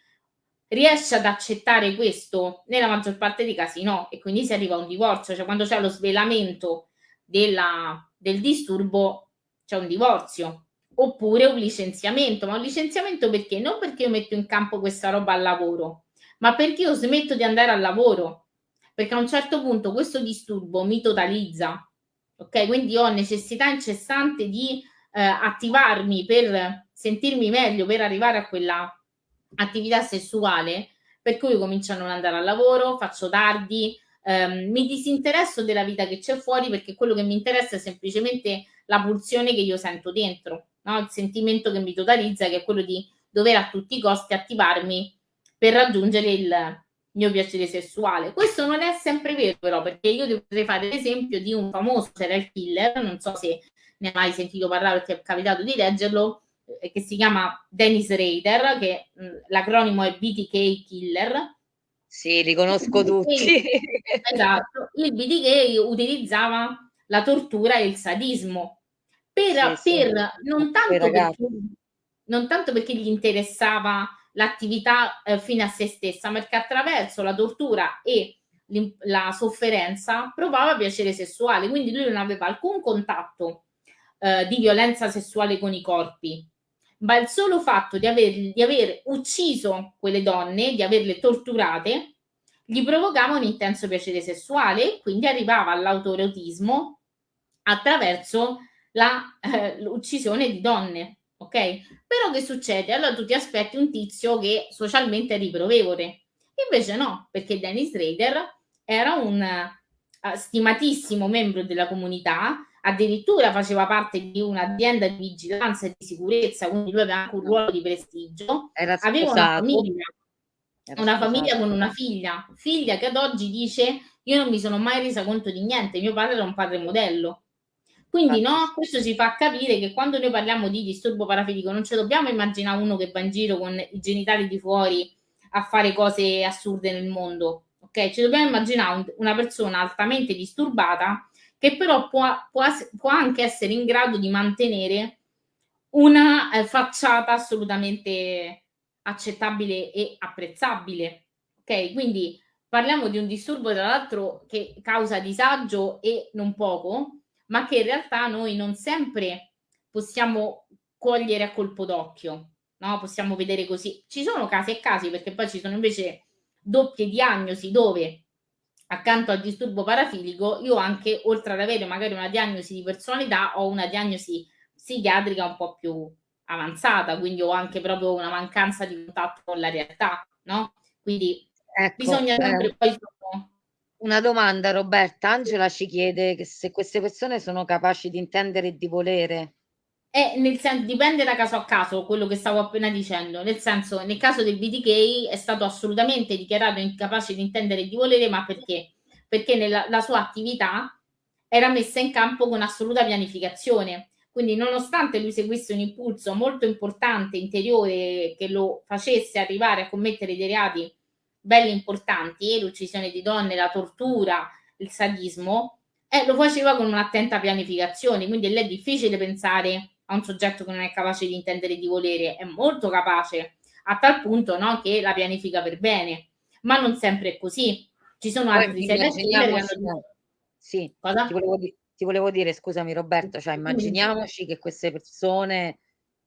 Riesce ad accettare questo? Nella maggior parte dei casi no e quindi si arriva a un divorzio. Cioè quando c'è lo svelamento della, del disturbo c'è un divorzio oppure un licenziamento, ma un licenziamento perché? Non perché io metto in campo questa roba al lavoro, ma perché io smetto di andare al lavoro, perché a un certo punto questo disturbo mi totalizza, ok? Quindi ho necessità incessante di eh, attivarmi per sentirmi meglio, per arrivare a quella attività sessuale, per cui comincio a non andare al lavoro, faccio tardi, ehm, mi disinteresso della vita che c'è fuori perché quello che mi interessa è semplicemente la pulsione che io sento dentro no? il sentimento che mi totalizza, che è quello di dover a tutti i costi attivarmi per raggiungere il mio piacere sessuale. Questo non è sempre vero, però, perché io potrei fare l'esempio di un famoso serial killer, non so se ne hai mai sentito parlare perché è capitato di leggerlo, eh, che si chiama Dennis Rader, che mh, l'acronimo è BTK Killer. Sì, li conosco tutti. esatto, il BTK utilizzava la tortura e il sadismo per, sì, per sì. Non, tanto perché, non tanto perché gli interessava l'attività eh, fine a se stessa, ma perché attraverso la tortura e la sofferenza provava piacere sessuale, quindi lui non aveva alcun contatto eh, di violenza sessuale con i corpi, ma il solo fatto di aver, di aver ucciso quelle donne, di averle torturate, gli provocava un intenso piacere sessuale e quindi arrivava all'autoerotismo attraverso eh, l'uccisione di donne. Ok? Però che succede? Allora tu ti aspetti un tizio che socialmente è riprovevole. Invece no, perché Dennis Rader era un uh, stimatissimo membro della comunità, addirittura faceva parte di un'azienda di vigilanza e di sicurezza, quindi lui aveva anche un ruolo di prestigio. Era aveva una famiglia, una famiglia con una figlia, figlia che ad oggi dice io non mi sono mai resa conto di niente, mio padre era un padre modello. Quindi no, questo ci fa capire che quando noi parliamo di disturbo parafilico non ci dobbiamo immaginare uno che va in giro con i genitali di fuori a fare cose assurde nel mondo, ok? Ci dobbiamo immaginare una persona altamente disturbata che però può, può, può anche essere in grado di mantenere una eh, facciata assolutamente accettabile e apprezzabile. Ok, quindi parliamo di un disturbo, tra l'altro, che causa disagio e non poco, ma che in realtà noi non sempre possiamo cogliere a colpo d'occhio, no? Possiamo vedere così. Ci sono casi e casi, perché poi ci sono invece doppie diagnosi dove accanto al disturbo parafilico io anche, oltre ad avere magari una diagnosi di personalità, ho una diagnosi psichiatrica un po' più avanzata, quindi ho anche proprio una mancanza di contatto con la realtà, no? Quindi ecco, bisogna sempre eh, poi... Una domanda Roberta, Angela ci chiede che se queste persone sono capaci di intendere e di volere. Eh, nel senso, dipende da caso a caso, quello che stavo appena dicendo, nel senso, nel caso del BTK è stato assolutamente dichiarato incapace di intendere e di volere, ma perché? Perché nella, la sua attività era messa in campo con assoluta pianificazione quindi nonostante lui seguisse un impulso molto importante, interiore, che lo facesse arrivare a commettere dei reati belli importanti, l'uccisione di donne, la tortura, il sadismo, eh, lo faceva con un'attenta pianificazione, quindi è difficile pensare a un soggetto che non è capace di intendere e di volere, è molto capace, a tal punto no, che la pianifica per bene, ma non sempre è così. Ci sono altri serial killer che hanno... Sì, Cosa? Ti volevo, dire ti volevo dire, scusami Roberto, cioè immaginiamoci che queste persone,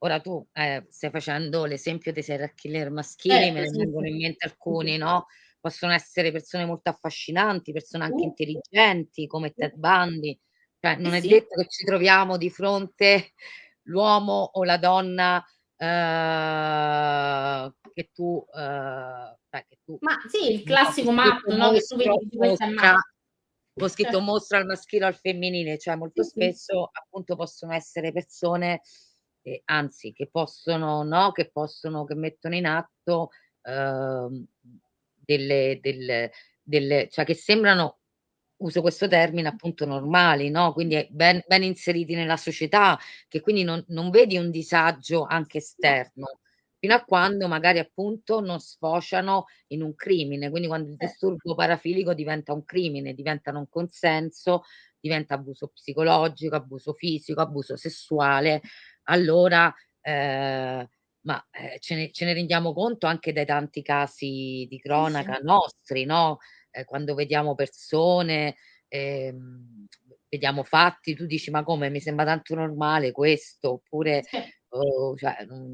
ora tu eh, stai facendo l'esempio dei serial killer maschili, eh, me ne sì, vengono in mente alcuni, no? Possono essere persone molto affascinanti, persone anche intelligenti come Ted Bundy, cioè non è sì. detto che ci troviamo di fronte l'uomo o la donna eh, che tu, eh, che tu ma sì, il classico matto, no? Che tu vedi di questa ho scritto certo. mostra al maschile o al femminile, cioè molto spesso appunto possono essere persone, eh, anzi che possono, no, che possono, che mettono in atto eh, delle, delle, delle, cioè che sembrano, uso questo termine appunto normali, no? Quindi ben, ben inseriti nella società, che quindi non, non vedi un disagio anche esterno fino a quando magari appunto non sfociano in un crimine. Quindi quando il disturbo parafilico diventa un crimine, diventa non consenso, diventa abuso psicologico, abuso fisico, abuso sessuale, allora eh, ma eh, ce, ne, ce, ne, rendiamo conto anche dai tanti casi di cronaca nostri, no? Eh, quando vediamo persone, ehm, vediamo fatti, tu dici ma come? Mi sembra tanto normale questo, oppure oh, cioè, non,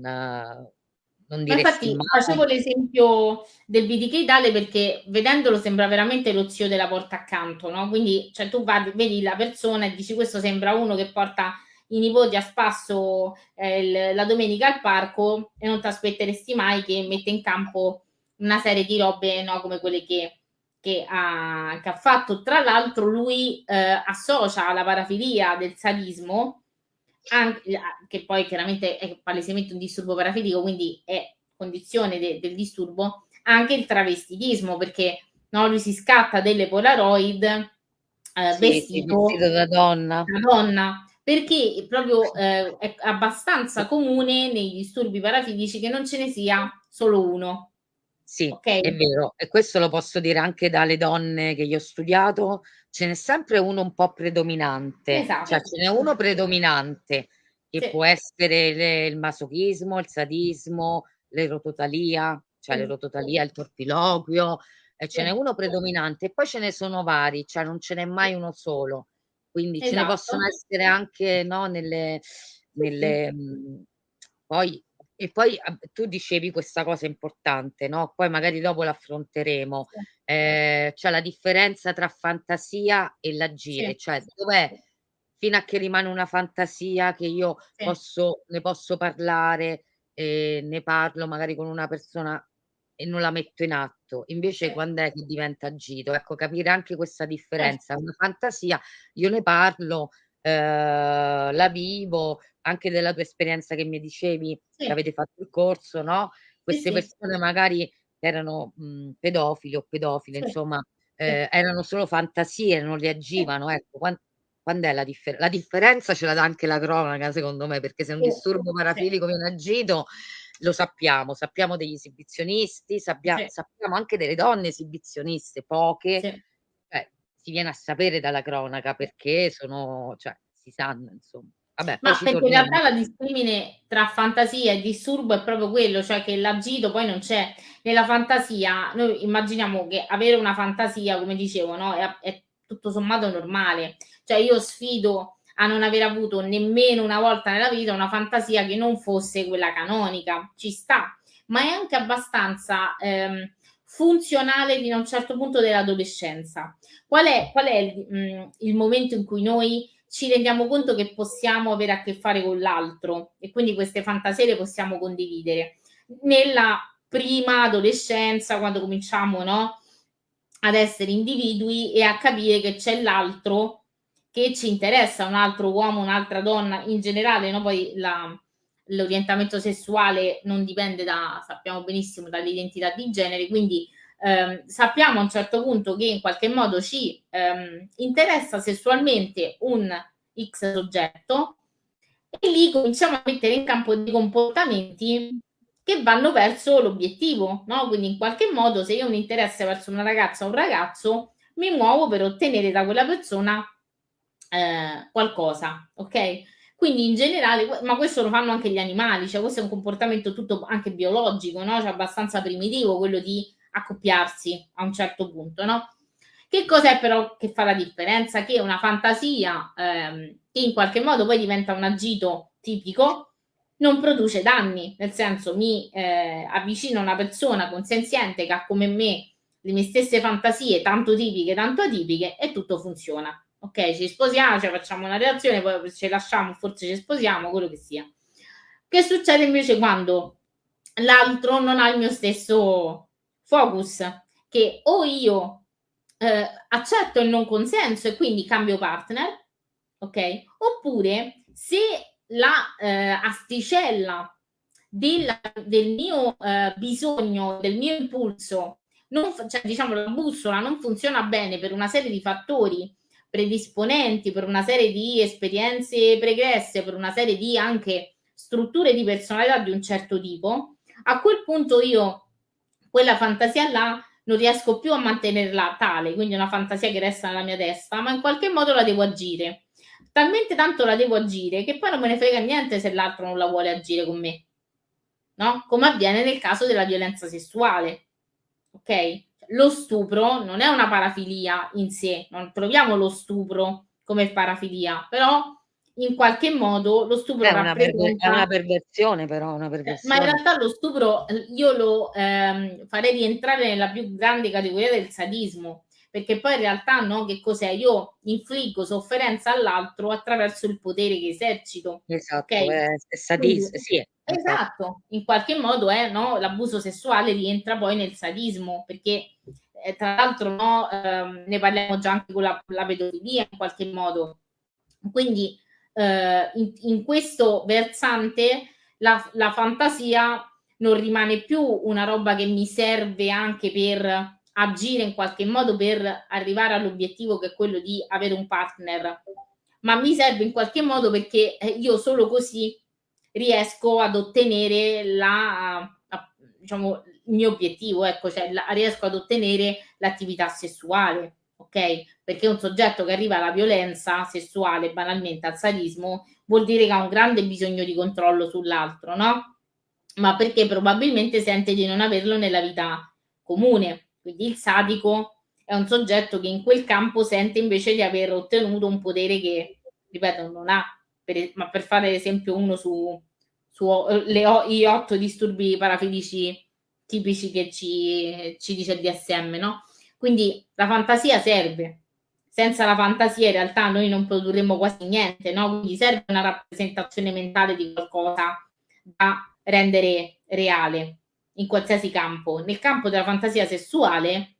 non infatti facevo l'esempio del BTK Dale perché vedendolo sembra veramente lo zio della porta accanto, no? Quindi cioè, tu vai, vedi la persona e dici questo sembra uno che porta i nipoti a spasso eh, la domenica al parco e non ti aspetteresti mai che mette in campo una serie di robe no, come quelle che, che, ha, che ha fatto. Tra l'altro lui eh, associa la parafilia del sadismo anche, che poi chiaramente è palesemente un disturbo parafilico, quindi è condizione de, del disturbo, anche il travestitismo, perché no, lui si scatta delle Polaroid eh, sì, vestito, vestito da donna. da donna perché proprio eh, è abbastanza comune nei disturbi parafilici che non ce ne sia solo uno. Sì, Okay? è vero. E questo lo posso dire anche dalle donne che io ho studiato, ce n'è sempre uno un po' predominante, Esatto. cioè ce n'è uno predominante che Sì. può essere le il masochismo, il sadismo, l'erototalia, cioè Sì. l'erototalia, il torpiloquio, e ce Sì. n'è uno predominante e poi ce ne sono vari, cioè non ce n'è mai uno solo. Quindi ce ne possono Esatto. essere anche, no, nelle nelle mhmm, poi e poi tu dicevi questa cosa importante, no, poi magari dopo l'affronteremo. Sì. Ehm, c'è la differenza tra fantasia e l'agire, Sì. cioè dov'è fino a che rimane una fantasia che io Sì. posso ne posso parlare, ehm, ne parlo magari con una persona e non la metto in atto. Invece Sì. quand'è che diventa agito? Ecco, capire anche questa differenza. Certo. Una fantasia io ne parlo, ehm, la vivo, anche della tua esperienza che mi dicevi che Sì. avete fatto il corso, no, Sì, queste sì. persone magari erano, mhmm, pedofili o pedofile, Sì. insomma, Sì. ehm, erano solo fantasie, non Sì. reagivano, ecco. Quan quand'è la differ la differenza ce la dà anche la cronaca secondo me, perché se un Sì, disturbo sì. parafilico viene agito lo sappiamo, sappiamo degli esibizionisti, sabbia Sì. sappiamo anche delle donne esibizioniste, poche, Sì. cioè si viene a sapere dalla cronaca perché sono cioè si sanno insomma. Vabbè, Ma perché in realtà la discrimine tra fantasia e disturbo è proprio quello, cioè che l'agito poi non c'è. Nella fantasia noi immaginiamo che avere una fantasia, come dicevo, no, è è tutto sommato normale. Cioè io sfido a non aver avuto nemmeno una volta nella vita una fantasia che non fosse quella canonica, ci sta, ma è anche abbastanza, ehm, funzionale fino a un certo punto dell'adolescenza. Qual è qual è il mhmm, il momento in cui noi ci rendiamo conto che possiamo avere a che fare con l'altro e quindi queste fantasie le possiamo condividere? Nella prima adolescenza, quando cominciamo, no, ad essere individui e a capire che c'è l'altro che ci interessa, un altro uomo, un'altra donna, in generale, no, poi l'orientamento sessuale non dipende da sappiamo benissimo dall'identità di genere, quindi, ehm, sappiamo a un certo punto che in qualche modo ci, ehm, interessa sessualmente un X soggetto e lì cominciamo a mettere in campo dei comportamenti che vanno verso l'obiettivo, no, quindi in qualche modo se io ho un interesse verso una ragazza o un ragazzo, mi muovo per ottenere da quella persona, ehm, qualcosa, okay? Quindi in generale ma questo lo fanno anche gli animali, cioè questo è un comportamento tutto anche biologico, no, cioè abbastanza primitivo quello di accoppiarsi a un certo punto, no? Che cos'è però che fa la differenza? Che una fantasia, ehm, che in qualche modo poi diventa un agito tipico, non produce danni, nel senso mi, ehm, avvicino a una persona consenziente che ha come me le mie stesse fantasie, tanto tipiche, tanto atipiche e tutto funziona. Okay, ci sposiamo, cioè facciamo una relazione, poi ci lasciamo, forse ci sposiamo, quello che sia. Che succede invece quando l'altro non ha il mio stesso focus? Che o io, ehm, accetto il non consenso e quindi cambio partner, okay, oppure se la, ehm, asticella della del mio, ehm, bisogno, del mio impulso non cioè diciamo la bussola non funziona bene per una serie di fattori predisponenti, per una serie di esperienze pregresse, per una serie di anche strutture di personalità di un certo tipo, a quel punto io quella fantasia là non riesco più a mantenerla tale, quindi è una fantasia che resta nella mia testa, ma in qualche modo la devo agire. Talmente tanto la devo agire che poi non me ne frega niente se l'altro non la vuole agire con me. No, come avviene nel caso della violenza sessuale. Okay? Lo stupro non è una parafilia in sé, non troviamo lo stupro come parafilia, però in qualche modo lo stupro È una è una perversione però, una eh, ma in perversione. realtà lo stupro, l io lo, ehm, farei rientrare nella più grande categoria del sadismo, perché poi in realtà, no, che cos'è? Io infliggo sofferenza all'altro attraverso il potere che esercito, Esatto, okay? è è Quindi sadis sì, esatto. esatto, in qualche modo è no, l'abuso sessuale rientra poi nel sadismo, perché, ehm, tra l'altro, no, ehm, ne parliamo già anche con la la pedofilia in qualche modo. Quindi, ehm, in in questo versante la la fantasia non rimane più una roba che mi serve anche per agire in qualche modo per arrivare all'obiettivo che è quello di avere un partner, ma mi serve in qualche modo perché, eh, io solo così riesco ad ottenere la diciamo il mio obiettivo, ecco, cioè la, riesco ad ottenere l'attività sessuale, ok? Perché un soggetto che arriva alla violenza sessuale, banalmente al sadismo, vuol dire che ha un grande bisogno di controllo sull'altro, no? Ma perché probabilmente sente di non averlo nella vita comune. Quindi il sadico è un soggetto che in quel campo sente invece di aver ottenuto un potere che, ripeto, non ha. Per, ma per fare esempio uno su, su le, i otto disturbi parafilici tipici che ci, ci dice il DSM, no? Quindi la fantasia serve. Senza la fantasia in realtà noi non produrremmo quasi niente, no? Quindi serve una rappresentazione mentale di qualcosa da rendere reale in qualsiasi campo. Nel campo della fantasia sessuale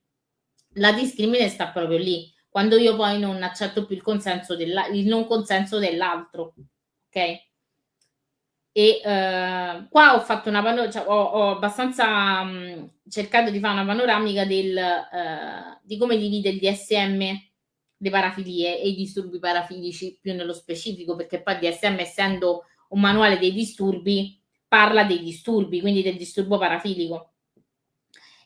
la discrimine sta proprio lì, quando io poi non accetto più il consenso della, il non consenso dell'altro. Ok? E eh, qua ho fatto una panoramica, cioè, ho, ho, abbastanza mh, cercato di fare una panoramica del, eh, di come divide il DSM le parafilie e i disturbi parafilici più nello specifico, perché poi il DSM essendo un manuale dei disturbi parla dei disturbi, quindi del disturbo parafilico.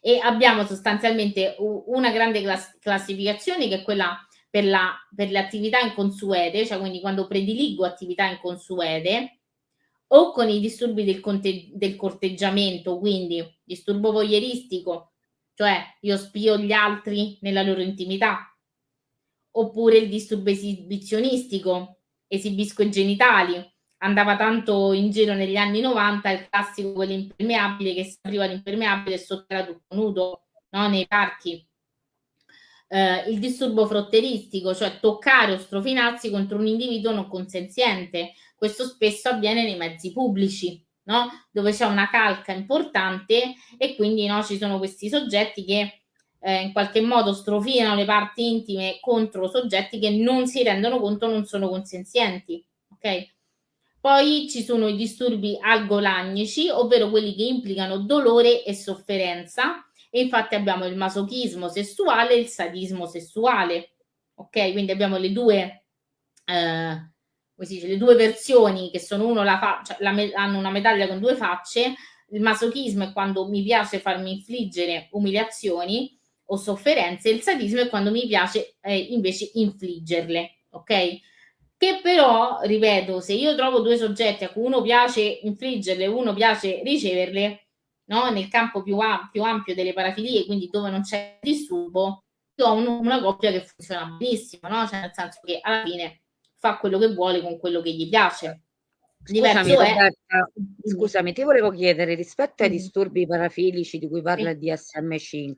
E abbiamo sostanzialmente una grande class classificazione che è quella per, la, per le attività inconsuete, cioè quindi quando prediligo attività inconsuete, o con i disturbi del, del corteggiamento, quindi disturbo voyeuristico, cioè io spio gli altri nella loro intimità, oppure il disturbo esibizionistico, esibisco i genitali, andava tanto in giro negli anni 90 il classico quell'impermeabile che si apriva l'impermeabile e sotto era tutto nudo no? nei parchi. Eh, il disturbo frotteristico, cioè toccare o strofinarsi contro un individuo non consenziente, questo spesso avviene nei mezzi pubblici, no? dove c'è una calca importante e quindi no, ci sono questi soggetti che eh, in qualche modo strofinano le parti intime contro soggetti che non si rendono conto non sono consenzienti. Okay? Poi ci sono i disturbi algolagnici, ovvero quelli che implicano dolore e sofferenza. E infatti abbiamo il masochismo sessuale e il sadismo sessuale. Ok, quindi abbiamo le due eh, dice, le due versioni che sono uno la faccia, la hanno una medaglia con due facce, il masochismo è quando mi piace farmi infliggere umiliazioni o sofferenze, il sadismo è quando mi piace eh, invece infliggerle, ok? Che però, ripeto, se io trovo due soggetti a cui uno piace infliggerle e uno piace riceverle, no? nel campo più, più ampio delle parafilie, quindi dove non c'è disturbo, io ho un, una coppia che funziona benissimo, no? Cioè nel senso che alla fine fa quello che vuole con quello che gli piace. Scusami, Roberta, scusami, ti volevo chiedere rispetto ai disturbi parafilici di cui parla il DSM5,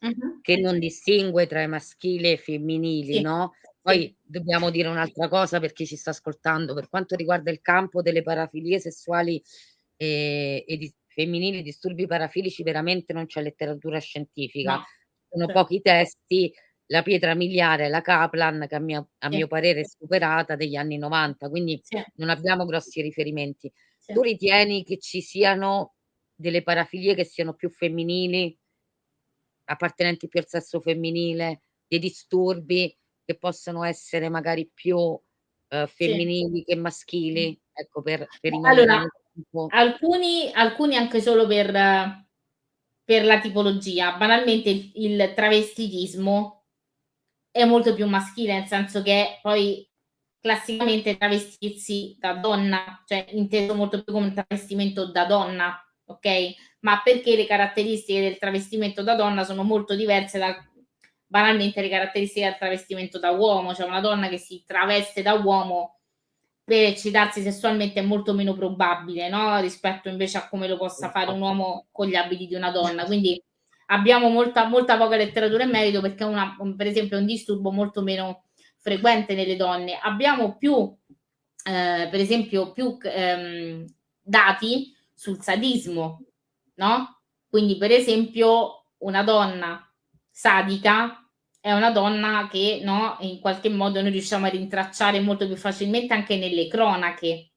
uh-huh. che non distingue tra i maschili e i femminili, sì. no? Poi sì. dobbiamo dire un'altra cosa per chi ci sta ascoltando, per quanto riguarda il campo delle parafilie sessuali e, e di, femminili, disturbi parafilici, veramente non c'è letteratura scientifica, no. sono certo. pochi testi, la pietra miliare, la Kaplan, che a mio, a sì. mio parere è superata degli anni 90, quindi sì. non abbiamo grossi riferimenti. Sì. Tu ritieni che ci siano delle parafilie che siano più femminili, appartenenti più al sesso femminile, dei disturbi che possono essere magari più uh, femminili che maschili? Ecco, per, per allora, alcuni, alcuni anche solo per, per la tipologia. Banalmente il, il travestitismo è molto più maschile, nel senso che poi classicamente travestirsi da donna, cioè inteso molto più come un travestimento da donna, ok? Ma perché le caratteristiche del travestimento da donna sono molto diverse da banalmente le caratteristiche del travestimento da uomo, cioè una donna che si traveste da uomo per eccitarsi sessualmente è molto meno probabile, no? Rispetto invece a come lo possa fare un uomo con gli abiti di una donna. Quindi abbiamo molta, molta poca letteratura in merito perché è una, per esempio un disturbo molto meno frequente nelle donne. Abbiamo più, eh, per esempio, più ehm, dati sul sadismo, no? Quindi, per esempio, una donna sadica è una donna che no, in qualche modo noi riusciamo a rintracciare molto più facilmente anche nelle cronache.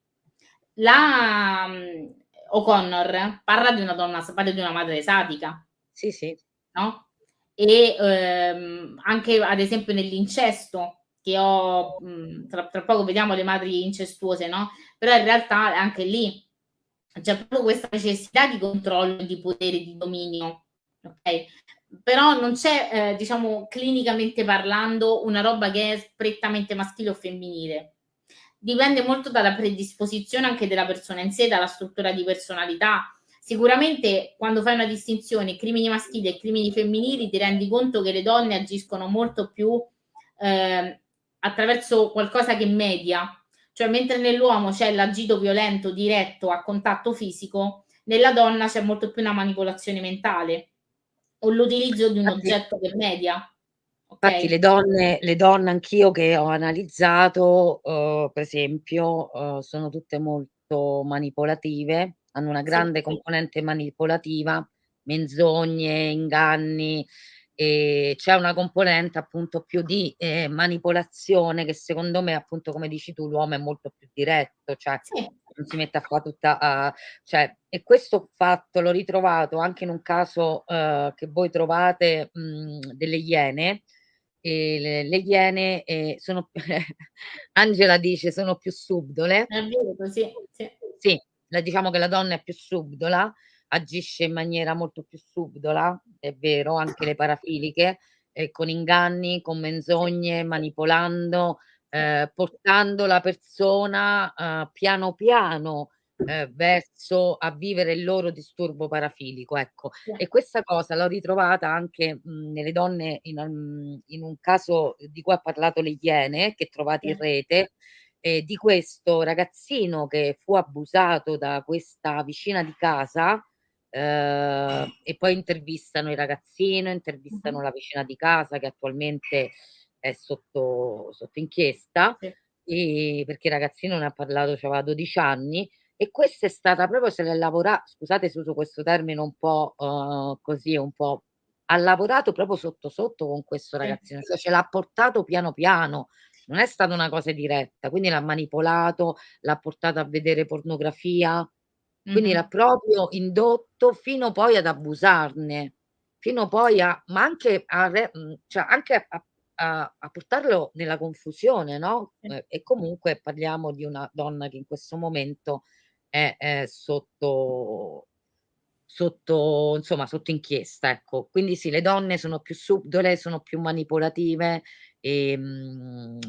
La um, O'Connor parla di una donna, parla di una madre sadica, sì, sì. No? E ehm, anche ad esempio nell'incesto, che ho, mh, tra, tra, poco vediamo le madri incestuose, no? Però in realtà anche lì c'è proprio questa necessità di controllo, di potere, di dominio, ok? Però non c'è, eh, diciamo, clinicamente parlando, una roba che è prettamente maschile o femminile. Dipende molto dalla predisposizione anche della persona in sé, dalla struttura di personalità. Sicuramente quando fai una distinzione crimini maschili e crimini femminili ti rendi conto che le donne agiscono molto più eh, attraverso qualcosa che media, cioè mentre nell'uomo c'è l'agito violento diretto a contatto fisico, nella donna c'è molto più una manipolazione mentale o l'utilizzo di un infatti, oggetto che media. Okay. Infatti le donne, le donne anch'io che ho analizzato, uh, per esempio, uh, sono tutte molto manipolative, hanno una grande sì. componente manipolativa, menzogne, inganni, e c'è una componente appunto più di eh, manipolazione che secondo me appunto come dici tu l'uomo è molto più diretto cioè sì. Non si mette a fare tutta uh, cioè e questo fatto l'ho ritrovato anche in un caso uh, che voi trovate mh, delle iene e le, le iene eh, sono Angela dice sono più subdole è vero così sì. sì diciamo che la donna è più subdola agisce in maniera molto più subdola, è vero, anche le parafiliche, eh, con inganni, con menzogne, manipolando, eh, portando la persona eh, piano piano eh, verso a vivere il loro disturbo parafilico. Ecco. E questa cosa l'ho ritrovata anche mh, nelle donne in, in, un caso di cui ha parlato le Iene, che trovate in rete, eh, di questo ragazzino che fu abusato da questa vicina di casa eh, e poi intervistano il ragazzino, intervistano la vicina di casa che attualmente è sotto, sotto inchiesta, sì. e, perché il ragazzino ne ha parlato, aveva 12 anni, e questa è stata proprio se l'è lavorato, scusate se uso questo termine un po' uh, così, un po' ha lavorato proprio sotto sotto con questo ragazzino, cioè ce l'ha portato piano piano, non è stata una cosa diretta, quindi l'ha manipolato, l'ha portato a vedere pornografia, quindi l'ha proprio indotto fino poi ad abusarne, fino poi a ma anche a re mhmm, cioè anche a a a portarlo nella confusione, no, e e comunque parliamo di una donna che in questo momento è è sotto sotto insomma, sotto inchiesta, ecco. Quindi sì, le donne sono più subdole, sono più manipolative, ehm,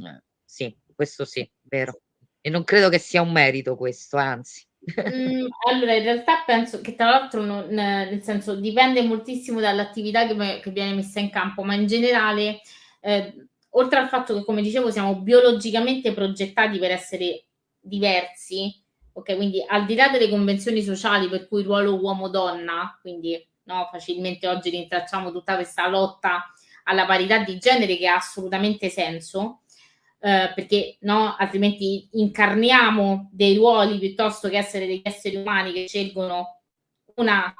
sì, questo sì, vero. E non credo che sia un merito questo, anzi. Mhmm, allora in realtà penso che tra l'altro non nel senso dipende moltissimo dall'attività che che viene messa in campo, ma in generale, ehm, oltre al fatto che come dicevo siamo biologicamente progettati per essere diversi, okay, quindi al di là delle convenzioni sociali per cui ruolo uomo-donna, quindi no, facilmente oggi rintracciamo tutta questa lotta alla parità di genere che ha assolutamente senso, eh, perché no, altrimenti incarniamo dei ruoli piuttosto che essere degli esseri umani che scelgono una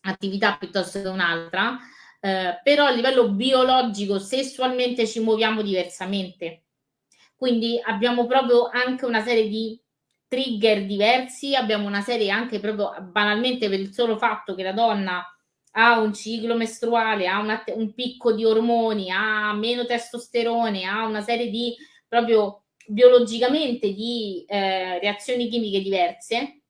attività piuttosto che un'altra, eh, però a livello biologico sessualmente ci muoviamo diversamente. Quindi abbiamo proprio anche una serie di trigger diversi, abbiamo una serie anche proprio banalmente per il solo fatto che la donna ha un ciclo mestruale, ha una, un picco di ormoni, ha meno testosterone, ha una serie di proprio biologicamente di eh, reazioni chimiche diverse,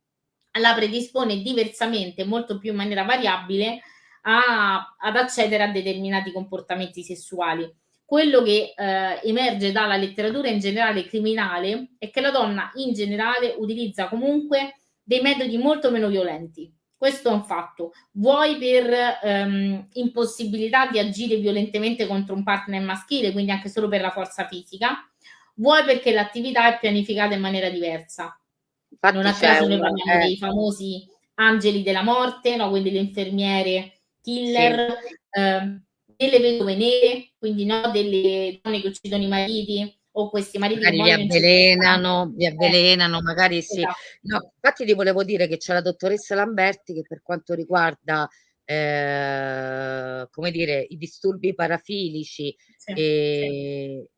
la predispone diversamente, molto più in maniera variabile, a, ad accedere a determinati comportamenti sessuali. Quello che eh, emerge dalla letteratura in generale criminale è che la donna in generale utilizza comunque dei metodi molto meno violenti. Questo è un fatto. Vuoi per ehm, impossibilità di agire violentemente contro un partner maschile, quindi anche solo per la forza fisica, vuoi perché l'attività è pianificata in maniera diversa. Infatti non a caso noi parliamo eh. dei famosi angeli della morte, no? quindi le infermiere killer, sì. eh, delle vedove nere, quindi no? delle donne che uccidono i mariti o questi mariti magari li avvelenano, li avvelenano, eh, magari sì. Esatto. No, infatti ti volevo dire che c'è la dottoressa Lamberti che per quanto riguarda eh, come dire, i disturbi parafilici sì, e,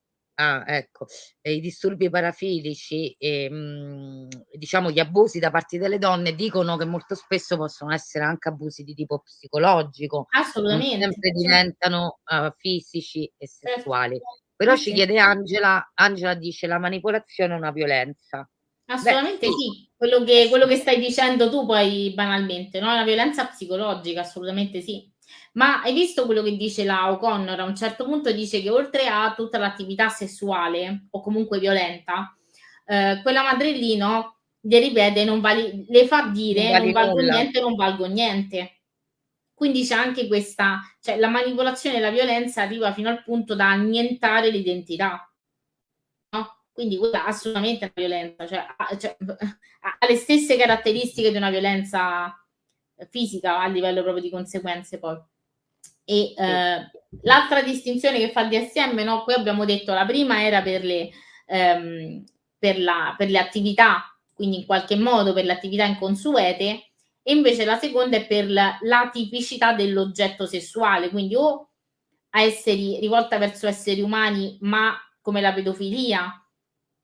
Ah, ecco. E i disturbi parafilici e, mhmm, diciamo gli abusi da parte delle donne dicono che molto spesso possono essere anche abusi di tipo psicologico. Non Assolutamente, sempre diventano, uhm, fisici e sessuali. Però ci chiede Angela Angela dice: "La manipolazione è una violenza". Assolutamente Beh, sì, quello che, quello che, stai dicendo tu poi banalmente, no? La violenza psicologica, assolutamente sì. Ma hai visto quello che dice la O'Connor? A un certo punto dice che oltre a tutta l'attività sessuale o comunque violenta, eh, quella madre lì, no? Le ripete, non vali, le fa dire non, non valgo nulla. niente, non valgo niente. Quindi c'è anche questa, cioè la manipolazione e la violenza arriva fino al punto da annientare l'identità. No? Quindi quella assolutamente è una violenza, cioè, ha, cioè, ha le stesse caratteristiche di una violenza fisica a livello proprio di conseguenze poi. E eh, l'altra distinzione che fa il DSM, no? Qui abbiamo detto la prima era per le, ehm, per, la, per le attività, quindi in qualche modo per le attività inconsuete, e invece la seconda è per la, tipicità dell'oggetto sessuale, quindi o a esseri rivolta verso esseri umani, ma come la pedofilia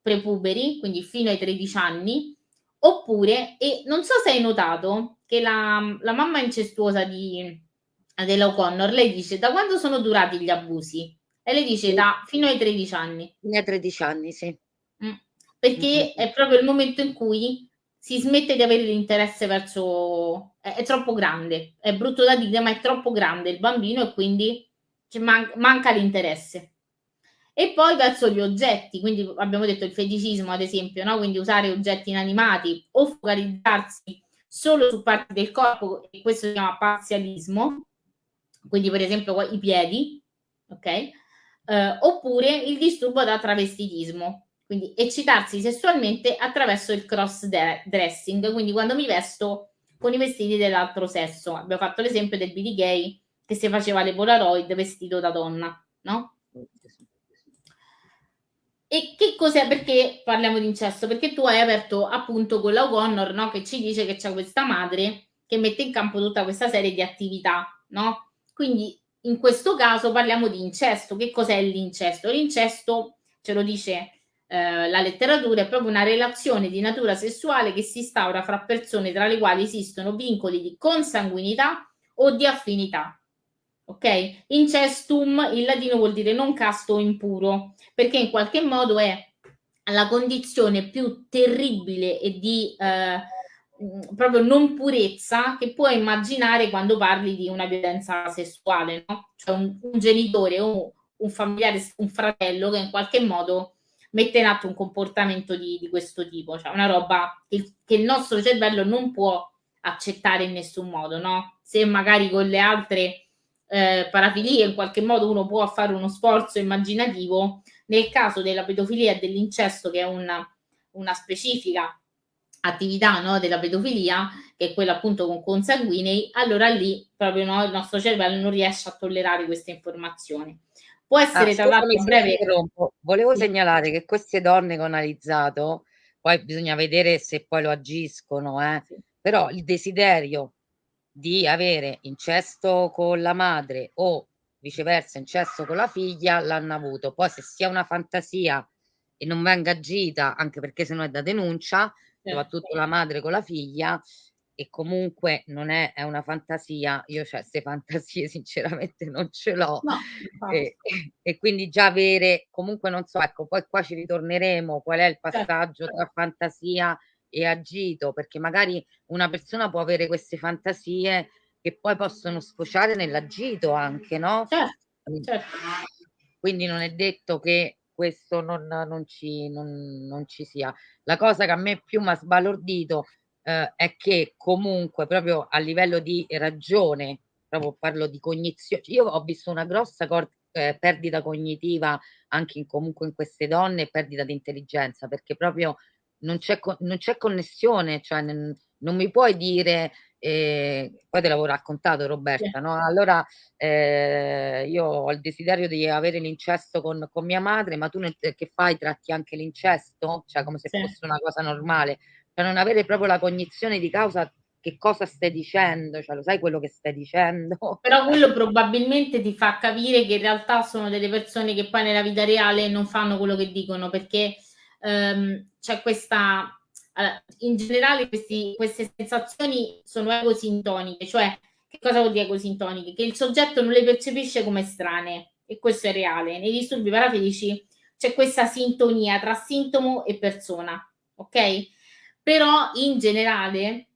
prepuberi, quindi fino ai 13 anni, oppure, e non so se hai notato che la, la mamma incestuosa di, della O'Connor, lei dice da quando sono durati gli abusi? E lei dice sì. da fino ai 13 anni. Fino ai 13 anni, sì. Mm. Perché mm-hmm. è proprio il momento in cui si smette di avere l'interesse verso... È, è, troppo grande, è brutto da dire, ma è troppo grande il bambino e quindi man- manca l'interesse. E poi verso gli oggetti, quindi abbiamo detto il feticismo ad esempio, no? quindi usare oggetti inanimati o focalizzarsi solo su parti del corpo, e questo si chiama parzialismo, quindi per esempio i piedi, ok? Eh, oppure il disturbo da travestitismo, quindi eccitarsi sessualmente attraverso il cross dressing, quindi quando mi vesto con i vestiti dell'altro sesso. Abbiamo fatto l'esempio del Billy Gay che si faceva le Polaroid vestito da donna, no? E che cos'è? Perché parliamo di incesto? Perché tu hai aperto appunto con la O'Connor, no? Che ci dice che c'è questa madre che mette in campo tutta questa serie di attività, no? Quindi in questo caso parliamo di incesto. Che cos'è l'incesto? L'incesto, ce lo dice eh, la letteratura, è proprio una relazione di natura sessuale che si instaura fra persone tra le quali esistono vincoli di consanguinità o di affinità. Ok? Incestum in latino vuol dire non casto o impuro, perché in qualche modo è la condizione più terribile e di eh, Mm, proprio non purezza che puoi immaginare quando parli di una violenza sessuale, no? Cioè un, un genitore o un familiare, un fratello che in qualche modo mette in atto un comportamento di, di questo tipo, cioè una roba che, che, il nostro cervello non può accettare in nessun modo, no? Se magari con le altre eh, parafilie in qualche modo uno può fare uno sforzo immaginativo, nel caso della pedofilia e dell'incesto, che è una, una specifica attività no, della pedofilia, che è quella appunto con consanguinei, allora lì proprio no, il nostro cervello non riesce a tollerare queste informazioni. Può essere ah, tra l'altro breve. Volevo segnalare che queste donne che ho analizzato, poi bisogna vedere se poi lo agiscono, eh, sì. però il desiderio di avere incesto con la madre o viceversa incesto con la figlia l'hanno avuto. Poi se sia una fantasia e non venga agita, anche perché se no è da denuncia, soprattutto la madre con la figlia e comunque non è, è una fantasia, io cioè queste fantasie sinceramente non ce l'ho no, e, e, quindi già avere, comunque non so, ecco, poi qua ci ritorneremo, qual è il certo. passaggio certo. tra fantasia e agito, perché magari una persona può avere queste fantasie che poi possono sfociare nell'agito anche, no? Certo, certo. Quindi non è detto che questo non, non, ci, non, non ci sia. La cosa che a me più mi ha sbalordito eh, è che comunque proprio a livello di ragione, proprio parlo di cognizione, io ho visto una grossa cor- eh, perdita cognitiva anche in, comunque in queste donne perdita di intelligenza perché proprio non c'è, non c'è connessione, cioè non, non mi puoi dire e poi te l'avevo raccontato Roberta, no? Allora eh, io ho il desiderio di avere l'incesto con, con mia madre, ma tu nel, che fai? Tratti anche l'incesto? Cioè come se sì. fosse una cosa normale, cioè non avere proprio la cognizione di causa che cosa stai dicendo, cioè lo sai quello che stai dicendo. Però quello probabilmente ti fa capire che in realtà sono delle persone che poi nella vita reale non fanno quello che dicono, perché ehm, c'è questa allora, in generale questi, queste sensazioni sono egosintoniche, cioè che cosa vuol dire egosintoniche? Che il soggetto non le percepisce come strane e questo è reale. Nei disturbi parafelici c'è questa sintonia tra sintomo e persona, ok? però in generale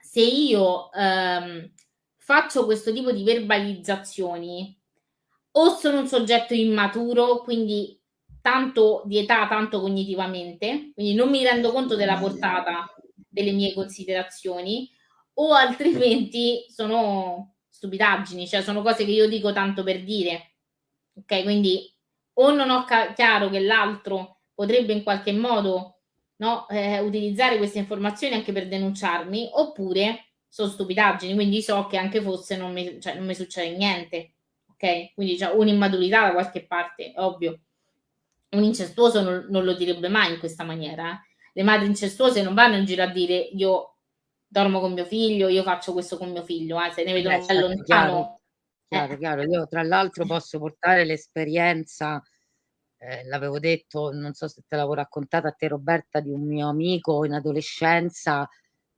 se io ehm, faccio questo tipo di verbalizzazioni o sono un soggetto immaturo, quindi tanto di età, tanto cognitivamente, quindi non mi rendo conto della portata delle mie considerazioni, o altrimenti sono stupidaggini, cioè sono cose che io dico tanto per dire. Ok, quindi o non ho chiaro che l'altro potrebbe in qualche modo no, eh, utilizzare queste informazioni anche per denunciarmi, oppure sono stupidaggini, quindi so che anche fosse non mi, cioè, non mi succede niente. Ok, quindi c'è un'immaturità da qualche parte, ovvio. Un incestuoso non, non, lo direbbe mai in questa maniera. Eh. Le madri incestuose non vanno in giro a dire io dormo con mio figlio, io faccio questo con mio figlio, eh, se ne vedono Beh, lontano. Chiaro, chiaro, eh. chiaro. Io tra l'altro posso portare l'esperienza, eh, l'avevo detto, non so se te l'avevo raccontata a te Roberta, di un mio amico in adolescenza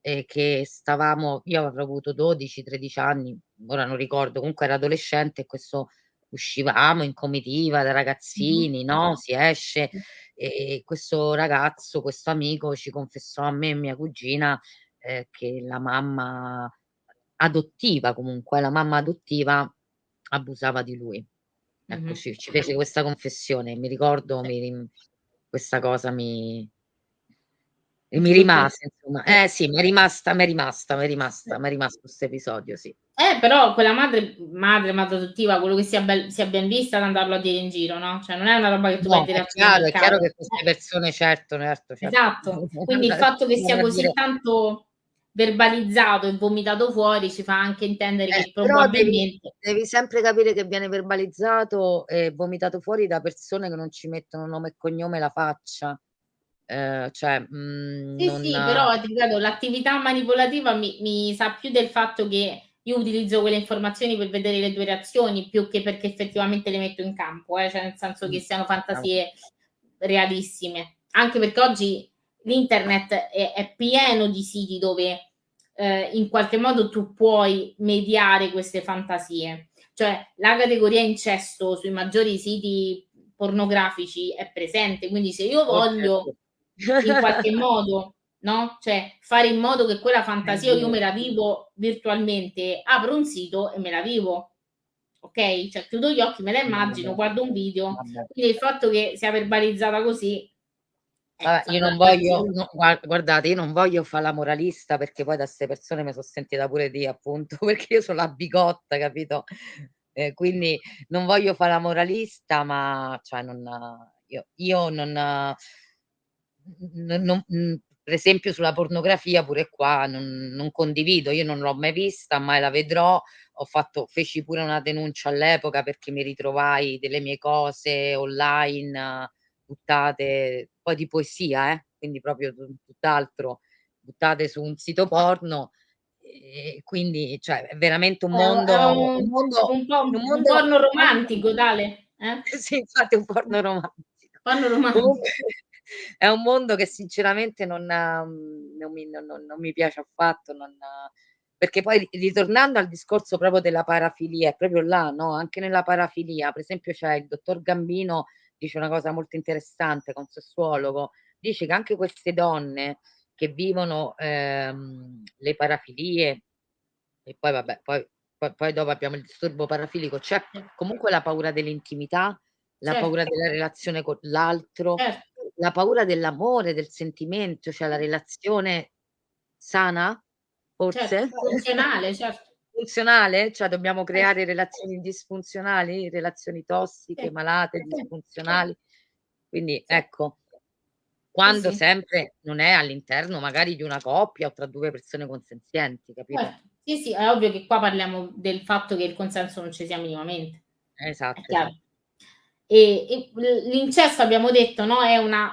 eh, che stavamo, io avrò avuto 12-13 anni, ora non ricordo, comunque era adolescente e questo uscivamo in comitiva da ragazzini, no? Si esce e questo ragazzo, questo amico ci confessò a me e mia cugina eh, che la mamma adottiva comunque, la mamma adottiva abusava di lui. Ecco, mm-hmm. ci, ci, fece questa confessione, mi ricordo, mi, questa cosa mi, mi rimase, insomma. Eh sì, mi è rimasta, mi è rimasta, mi è rimasta, mi è rimasto questo episodio, sì. Eh, però quella madre, madre, madre adottiva, quello che sia, be- sia ben vista ad andarlo a dire in giro, no? Cioè non è una roba che tu no, vai a dire a chiaro, è chiaro che queste persone, certo, certo, certo. Esatto, quindi il fatto che sia così tanto verbalizzato e vomitato fuori ci fa anche intendere eh, che probabilmente... Devi, devi, sempre capire che viene verbalizzato e vomitato fuori da persone che non ci mettono nome e cognome la faccia. Eh, cioè, mh, mm, sì, non... sì, però ti ripeto, l'attività manipolativa mi, mi sa più del fatto che io utilizzo quelle informazioni per vedere le tue reazioni più che perché effettivamente le metto in campo, eh? cioè nel senso che mm. siano fantasie realissime. Anche perché oggi l'internet è, è pieno di siti dove eh, in qualche modo tu puoi mediare queste fantasie. Cioè la categoria incesto sui maggiori siti pornografici è presente, quindi se io voglio in qualche modo no? Cioè fare in modo che quella fantasia io me la vivo virtualmente, apro un sito e me la vivo. Ok? Cioè chiudo gli occhi, me la immagino, guardo un video. Quindi il fatto che sia verbalizzata così Vabbè, io non voglio, no, guardate, io non voglio fare la moralista perché poi da queste persone mi sono sentita pure di appunto perché io sono la bigotta, capito? Eh, quindi non voglio fare la moralista, ma cioè non, io, io non, non, non, per esempio sulla pornografia pure qua non, non, condivido, io non l'ho mai vista, mai la vedrò, ho fatto, feci pure una denuncia all'epoca perché mi ritrovai delle mie cose online buttate, poi di poesia, eh? quindi proprio tutt'altro, buttate su un sito porno. E quindi cioè, è veramente un mondo, è un, un, mondo, un, po', un, mondo, un porno romantico, Dale. Eh? sì, infatti un porno romantico. Porno romantico. Comunque, è un mondo che sinceramente non, mhmm, non, mi, non, non mi, piace affatto, perché poi ritornando al discorso proprio della parafilia, è proprio là, no? anche nella parafilia, per esempio c'è il dottor Gambino, dice una cosa molto interessante, con sessuologo, dice che anche queste donne che vivono ehm, le parafilie, e poi vabbè, poi, poi, poi dopo abbiamo il disturbo parafilico, c'è comunque la paura dell'intimità, la certo. paura della relazione con l'altro, certo la paura dell'amore, del sentimento, cioè la relazione sana, forse? Certo, funzionale, certo. Funzionale? Cioè dobbiamo creare relazioni disfunzionali, relazioni tossiche, sì. malate, disfunzionali. Quindi ecco, quando sì, sempre non è all'interno magari di una coppia o tra due persone consenzienti, capito? Certo. Sì, sì, è ovvio che qua parliamo del fatto che il consenso non ci sia minimamente. Esatto. esatto. E, e l'incesto, abbiamo detto, no, è una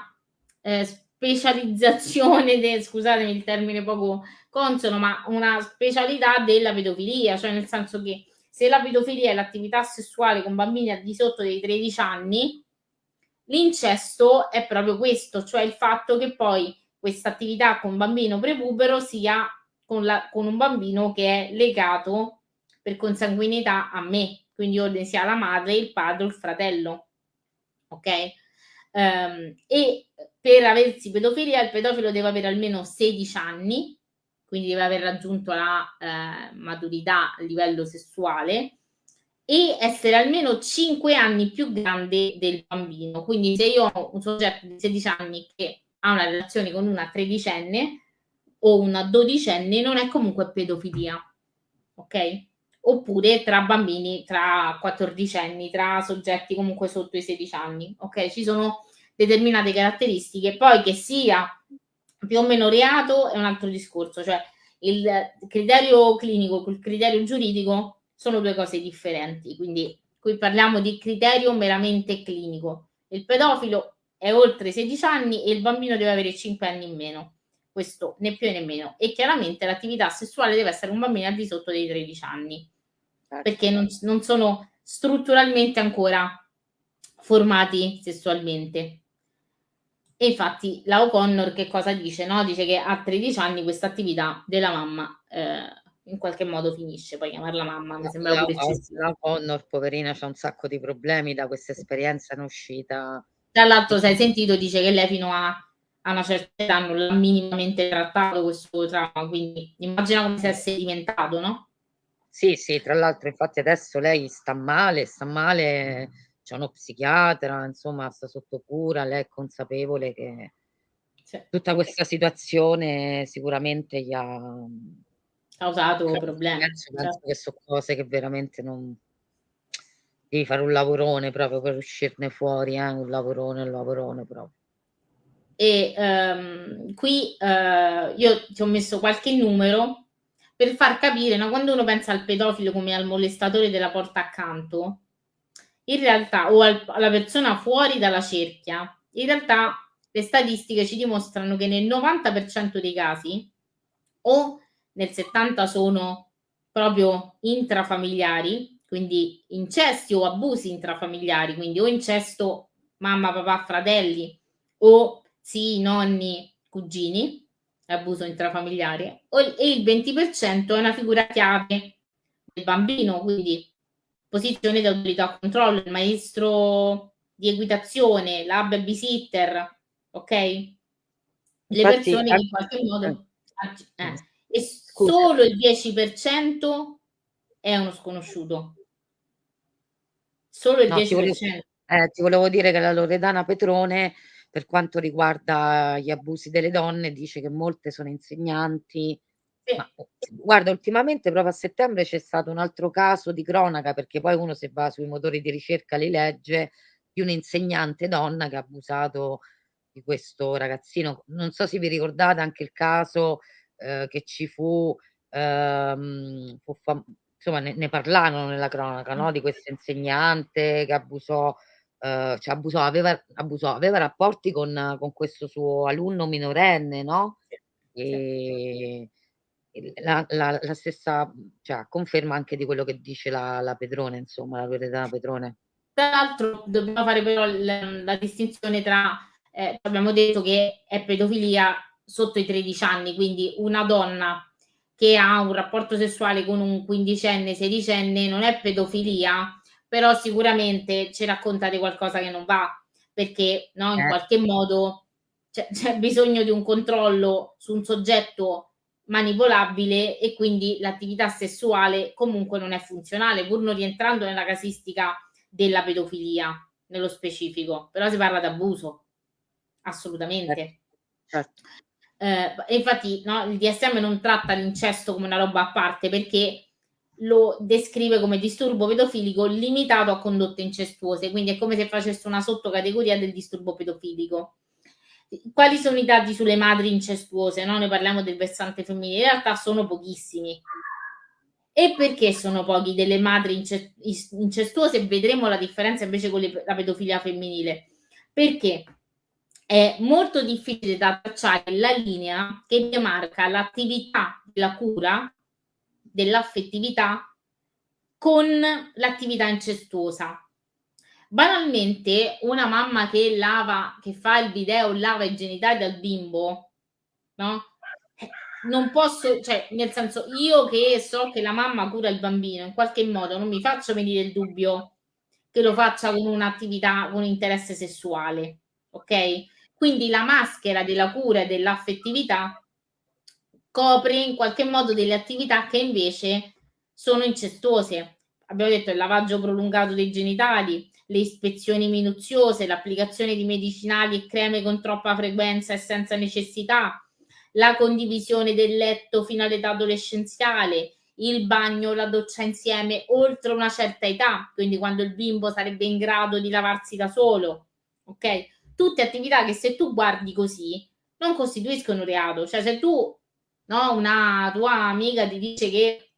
eh, specializzazione, de, scusatemi il termine poco consono, ma una specialità della pedofilia, cioè nel senso che se la pedofilia è l'attività sessuale con bambini al di sotto dei 13 anni, l'incesto è proprio questo, cioè il fatto che poi questa attività con bambino prepubero sia con, la, con un bambino che è legato per consanguinità a me, quindi ordine sia la madre, il padre o il fratello ok? Um, e per aversi pedofilia il pedofilo deve avere almeno 16 anni, quindi deve aver raggiunto la eh, maturità a livello sessuale e essere almeno 5 anni più grande del bambino. Quindi se io ho un soggetto di 16 anni che ha una relazione con una tredicenne o una dodicenne, non è comunque pedofilia. Ok? Oppure tra bambini, tra 14 anni, tra soggetti comunque sotto i 16 anni. Ok? Ci sono determinate caratteristiche. Poi che sia più o meno reato è un altro discorso, cioè il criterio clinico col criterio giuridico sono due cose differenti, quindi qui parliamo di criterio meramente clinico. Il pedofilo è oltre 16 anni e il bambino deve avere 5 anni in meno, questo né più né meno. E chiaramente l'attività sessuale deve essere un bambino al di sotto dei 13 anni. Perché non, non sono strutturalmente ancora formati sessualmente. E infatti la O'Connor che cosa dice? No? Dice che a 13 anni questa attività della mamma eh, in qualche modo finisce, poi chiamarla mamma mi sembra la, pure eccessivo. La O'Connor, poverina, c'ha un sacco di problemi da questa esperienza in uscita. Tra l'altro, se hai sentito, dice che lei fino a, a una certa età non l'ha minimamente trattato questo trauma, quindi immagina come si è sedimentato, no? Sì, sì, tra l'altro, infatti adesso lei sta male, sta male c'è uno psichiatra, insomma, sta sotto cura, lei è consapevole che tutta questa situazione sicuramente gli ha causato cioè, problemi. Penso, penso certo. che sono cose che veramente non devi fare un lavorone proprio per uscirne fuori, eh? un lavorone, un lavorone proprio. E um, qui uh, io ti ho messo qualche numero per far capire, no? quando uno pensa al pedofilo come al molestatore della porta accanto, in realtà, o al, alla persona fuori dalla cerchia, in realtà le statistiche ci dimostrano che nel 90% dei casi o nel 70% sono proprio intrafamiliari, quindi incesti o abusi intrafamiliari, quindi o incesto mamma, papà, fratelli o zii, nonni, cugini, abuso intrafamiliare, e il 20% è una figura chiave del bambino, quindi posizione di autorità controllo, il maestro di equitazione, la babysitter, ok? Le Infatti, persone che in qualche modo... Eh, eh e solo il 10% è uno sconosciuto. Solo il no, 10%. Ti volevo, eh, ti volevo dire che la Loredana Petrone, per quanto riguarda gli abusi delle donne, dice che molte sono insegnanti, ma, guarda, ultimamente proprio a settembre c'è stato un altro caso di cronaca, perché poi uno se va sui motori di ricerca li legge, di un'insegnante donna che ha abusato di questo ragazzino. Non so se vi ricordate anche il caso eh, che ci fu, ehm, fu insomma ne, ne parlarono nella cronaca, no? Di questo insegnante che abusò, eh, cioè abusò, aveva, abusò, aveva rapporti con, con questo suo alunno minorenne, no? E, la, la, la stessa, cioè, conferma anche di quello che dice la, la Pedrone, insomma, la Loredana Pedrone. Tra l'altro dobbiamo fare però la, la distinzione tra, eh, abbiamo detto che è pedofilia sotto i 13 anni, quindi una donna che ha un rapporto sessuale con un quindicenne, sedicenne non è pedofilia, però sicuramente ci racconta di qualcosa che non va, perché no, in eh. qualche modo c'è, bisogno di un controllo su un soggetto manipolabile e quindi l'attività sessuale comunque non è funzionale, pur non rientrando nella casistica della pedofilia nello specifico, però si parla di abuso, assolutamente. Certo. Eh, infatti no, il DSM non tratta l'incesto come una roba a parte perché lo descrive come disturbo pedofilico limitato a condotte incestuose, quindi è come se facesse una sottocategoria del disturbo pedofilico quali sono i dati sulle madri incestuose? No? Noi parliamo del versante femminile, in realtà sono pochissimi. E perché sono pochi delle madri incestuose? Vedremo la differenza invece con le, la pedofilia femminile. Perché è molto difficile da tracciare la linea che demarca l'attività della cura, dell'affettività, con l'attività incestuosa banalmente una mamma che lava, che fa il video, lava i genitali del bimbo, no? Eh, non posso, cioè, nel senso, io che so che la mamma cura il bambino, in qualche modo non mi faccio venire il dubbio che lo faccia con un'attività, con interesse sessuale. ok? Quindi la maschera della cura e dell'affettività copre in qualche modo delle attività che invece sono incestuose. Abbiamo detto il lavaggio prolungato dei genitali, le ispezioni minuziose, l'applicazione di medicinali e creme con troppa frequenza e senza necessità, la condivisione del letto fino all'età adolescenziale, il bagno, la doccia insieme oltre una certa età, quindi quando il bimbo sarebbe in grado di lavarsi da solo, ok? Tutte attività che se tu guardi così non costituiscono reato, cioè se tu, no, una tua amica ti dice che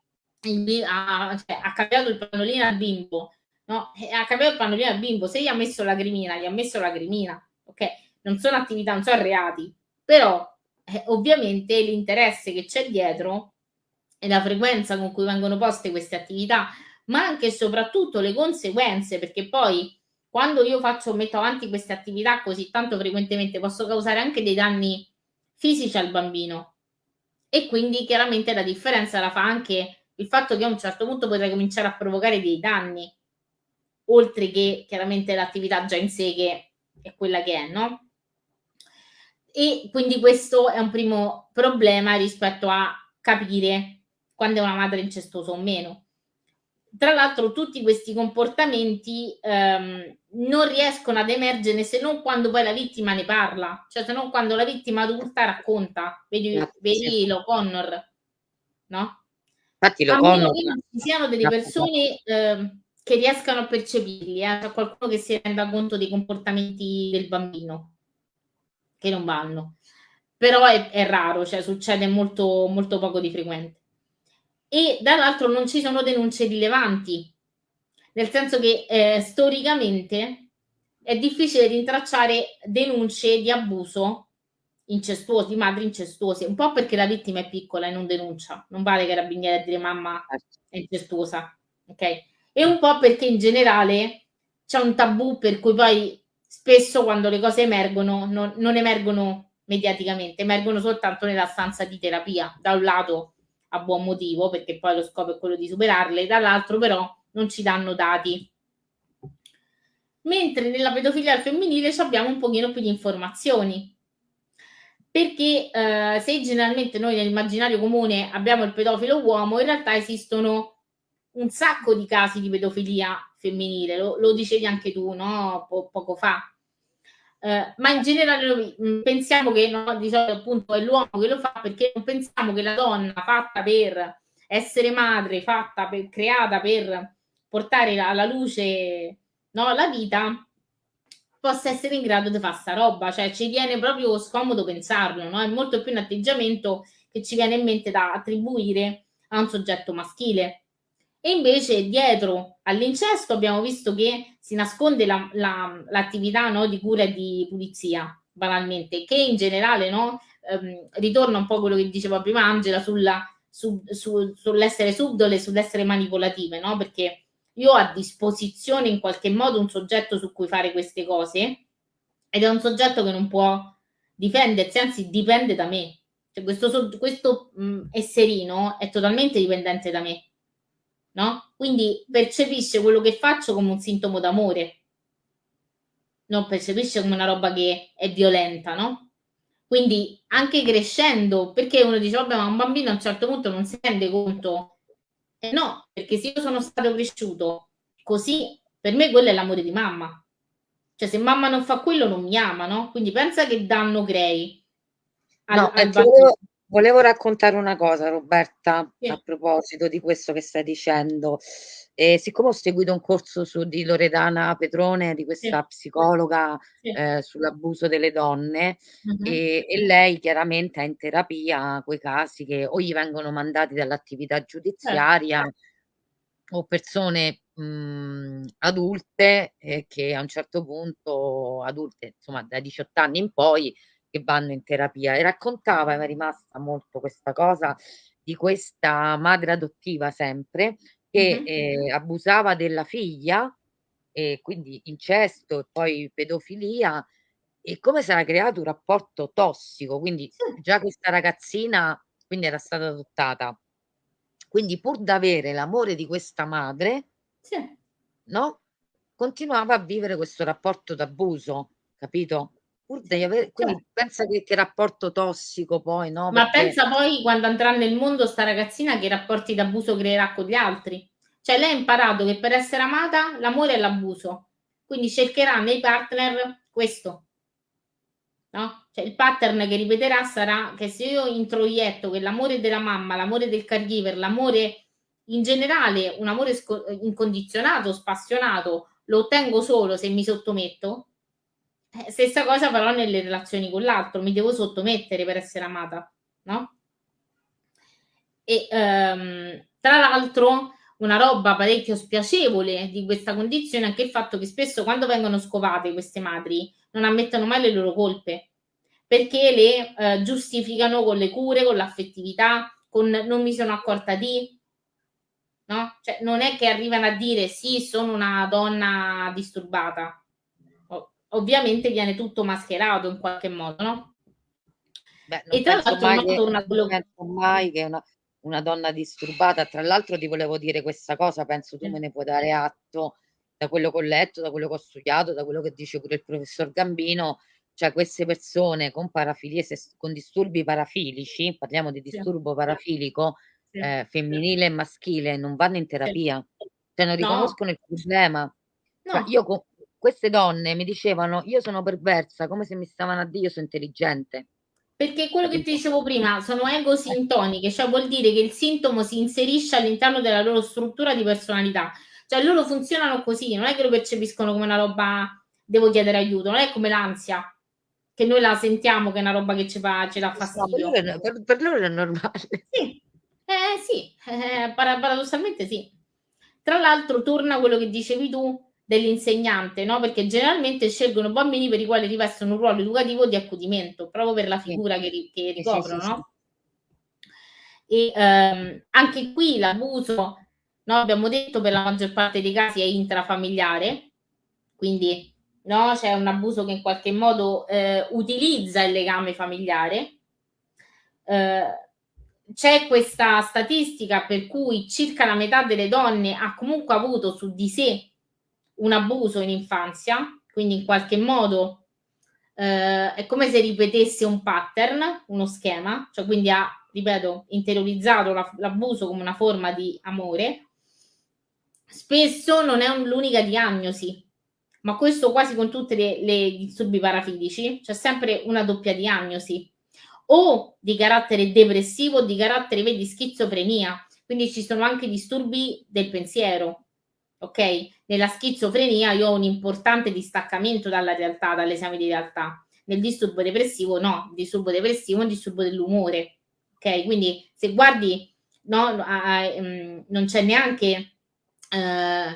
il, ha, cioè, ha, cambiato il pannolino al bimbo, no? Ha cambiato il pannolino al bimbo, se gli ha messo la grimina, gli ha messo la grimina, ok? Non sono attività, non sono reati, però eh, ovviamente l'interesse che c'è dietro e la frequenza con cui vengono poste queste attività, ma anche e soprattutto le conseguenze, perché poi quando io faccio, metto avanti queste attività così tanto frequentemente, posso causare anche dei danni fisici al bambino. E quindi chiaramente la differenza la fa anche il fatto che a un certo punto potrei cominciare a provocare dei danni, oltre che chiaramente l'attività già in sé che è quella che è, no? E quindi questo è un primo problema rispetto a capire quando è una madre incestuosa o meno. Tra l'altro tutti questi comportamenti ehm, non riescono ad emergere se non quando poi la vittima ne parla, cioè se non quando la vittima adulta racconta. Vedi, vedi lo Connor, no? Infatti lo conosco. Ci siano delle persone eh, che riescano a percepirli, eh? Qualcuno che si renda conto dei comportamenti del bambino che non vanno. Però è, è raro, cioè succede molto, molto poco di frequente. E dall'altro non ci sono denunce rilevanti, nel senso che eh, storicamente è difficile rintracciare denunce di abuso incestuosi, madri incestuose, un po' perché la vittima è piccola e non denuncia, non vale che carabinieri a dire mamma certo. è incestuosa, ok? E un po' perché in generale c'è un tabù per cui poi spesso quando le cose emergono non, non emergono mediaticamente, emergono soltanto nella stanza di terapia, da un lato a buon motivo, perché poi lo scopo è quello di superarle, dall'altro però non ci danno dati. Mentre nella pedofilia al femminile abbiamo un pochino più di informazioni, perché eh, se generalmente noi nell'immaginario comune abbiamo il pedofilo uomo, in realtà esistono un sacco di casi di pedofilia femminile, lo, lo dicevi anche tu no? Po- poco fa. Eh, ma in generale mm, pensiamo che no, di solito appunto è l'uomo che lo fa perché non pensiamo che la donna fatta per essere madre, fatta per, creata per portare alla luce no, la vita, possa essere in grado di fare sta roba, cioè ci viene proprio scomodo pensarlo, no? È molto più un atteggiamento che ci viene in mente da attribuire a un soggetto maschile. E invece dietro all'incesto abbiamo visto che si nasconde la, la, l'attività no, di cura e di pulizia, banalmente, che in generale no, ehm, ritorna un po' quello che diceva prima Angela sulla, su, su, sull'essere subdole, sull'essere manipolative, no? perché io ho a disposizione in qualche modo un soggetto su cui fare queste cose ed è un soggetto che non può difendersi, anzi dipende da me. Cioè questo, questo mh, esserino è totalmente dipendente da me, no? Quindi percepisce quello che faccio come un sintomo d'amore, non percepisce come una roba che è violenta, no? Quindi anche crescendo, perché uno dice, vabbè, ma un bambino a un certo punto non si rende conto eh no, perché se io sono stato cresciuto così, per me quello è l'amore di mamma. Cioè, se mamma non fa quello, non mi ama, no? Quindi pensa che danno crei. Al, no, al volevo, volevo, raccontare una cosa, Roberta, sì. a proposito di questo che stai dicendo. E siccome ho seguito un corso su, di Loredana Petrone, di questa sì. psicologa sì. Eh, sull'abuso delle donne, uh-huh. e, e, lei chiaramente ha in terapia quei casi che o gli vengono mandati dall'attività giudiziaria certo. o persone mh, adulte eh, che a un certo punto, adulte insomma da 18 anni in poi, che vanno in terapia. E raccontava, mi è rimasta molto questa cosa, di questa madre adottiva sempre che eh, abusava della figlia, e quindi incesto e poi pedofilia, e come si era creato un rapporto tossico. Quindi già questa ragazzina quindi era stata adottata. Quindi pur d'avere l'amore di questa madre, sì. no? Continuava a vivere questo rapporto d'abuso, capito? Pur devi avere, quindi Cioè pensa che, che rapporto tossico poi, no? Ma Perché pensa poi quando andrà nel mondo sta ragazzina che rapporti d'abuso creerà con gli altri. Cioè lei ha imparato che per essere amata l'amore è l'abuso, quindi cercherà nei partner questo. No? Cioè il pattern che ripeterà sarà che se io introietto che l'amore della mamma, l'amore del caregiver, l'amore in generale, un amore incondizionato, spassionato, lo ottengo solo se mi sottometto, eh, stessa cosa farò nelle relazioni con l'altro, mi devo sottomettere per essere amata, no? E ehm, tra l'altro una roba parecchio spiacevole di questa condizione è anche il fatto che spesso quando vengono scovate queste madri non ammettono mai le loro colpe perché le eh, giustificano con le cure, con l'affettività, con non mi sono accorta di, no? Cioè non è che arrivano a dire sì, sono una donna disturbata, ovviamente viene tutto mascherato in qualche modo, no? Beh, e tra l'altro mai che, penso mai che una, una, donna disturbata, tra l'altro ti volevo dire questa cosa, penso tu me ne puoi dare atto da quello che ho letto, da quello che ho studiato, da quello che dice pure il professor Gambino, cioè queste persone con parafilie, con disturbi parafilici, parliamo di disturbo sì. parafilico sì. Eh, femminile e maschile, non vanno in terapia, cioè non riconoscono no. il problema. No. Cioè, io con, queste donne mi dicevano io sono perversa, come se mi stavano a dire io sono intelligente. Perché quello che ti dicevo prima sono egosintoniche, cioè vuol dire che il sintomo si inserisce all'interno della loro struttura di personalità. Cioè loro funzionano così, non è che lo percepiscono come una roba devo chiedere aiuto, non è come l'ansia, che noi la sentiamo che è una roba che ci fa, ci dà fastidio. No, per, loro, per, per, loro è normale. Sì, eh, sì. Eh, paradossalmente sì. Tra l'altro torna quello che dicevi tu, dell'insegnante, no? Perché generalmente scelgono bambini per i quali rivestono un ruolo educativo di accudimento, proprio per la figura che, che ricoprono, sì, sì, no? E ehm, anche qui l'abuso, no? abbiamo detto, per la maggior parte dei casi è intrafamiliare, quindi no? c'è un abuso che in qualche modo eh, utilizza il legame familiare. Eh, c'è questa statistica per cui circa la metà delle donne ha comunque avuto su di sé un abuso in infanzia, quindi in qualche modo eh, è come se ripetesse un pattern, uno schema, cioè quindi ha, ripeto, interiorizzato la, l'abuso come una forma di amore. Spesso non è un, l'unica diagnosi, ma questo quasi con tutti i disturbi parafilici, c'è sempre una doppia diagnosi, o di carattere depressivo o di carattere, vedi, schizofrenia, quindi ci sono anche disturbi del pensiero, ok? Nella schizofrenia io ho un importante distaccamento dalla realtà, dall'esame di realtà. Nel disturbo depressivo no, il disturbo depressivo è un disturbo dell'umore, ok? Quindi se guardi, no, um, non c'è neanche uh,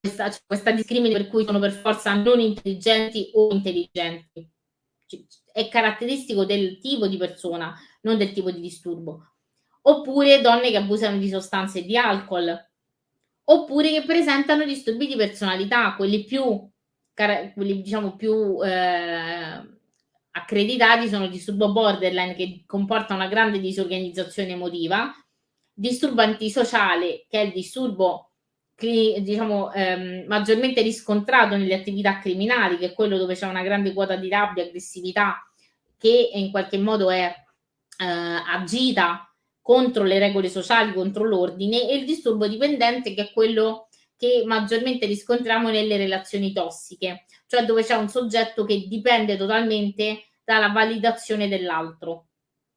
questa, questa discrimine per cui sono per forza non intelligenti o intelligenti. È caratteristico del tipo di persona, non del tipo di disturbo. Oppure donne che abusano di sostanze e di alcol, oppure che presentano disturbi di personalità, quelli più, quelli diciamo più eh, accreditati sono disturbo borderline che comporta una grande disorganizzazione emotiva, disturbo antisociale che è il disturbo diciamo ehm, maggiormente riscontrato nelle attività criminali, che è quello dove c'è una grande quota di rabbia, aggressività che in qualche modo è eh, agita contro le regole sociali, contro l'ordine, e il disturbo dipendente che è quello che maggiormente riscontriamo nelle relazioni tossiche, cioè dove c'è un soggetto che dipende totalmente dalla validazione dell'altro.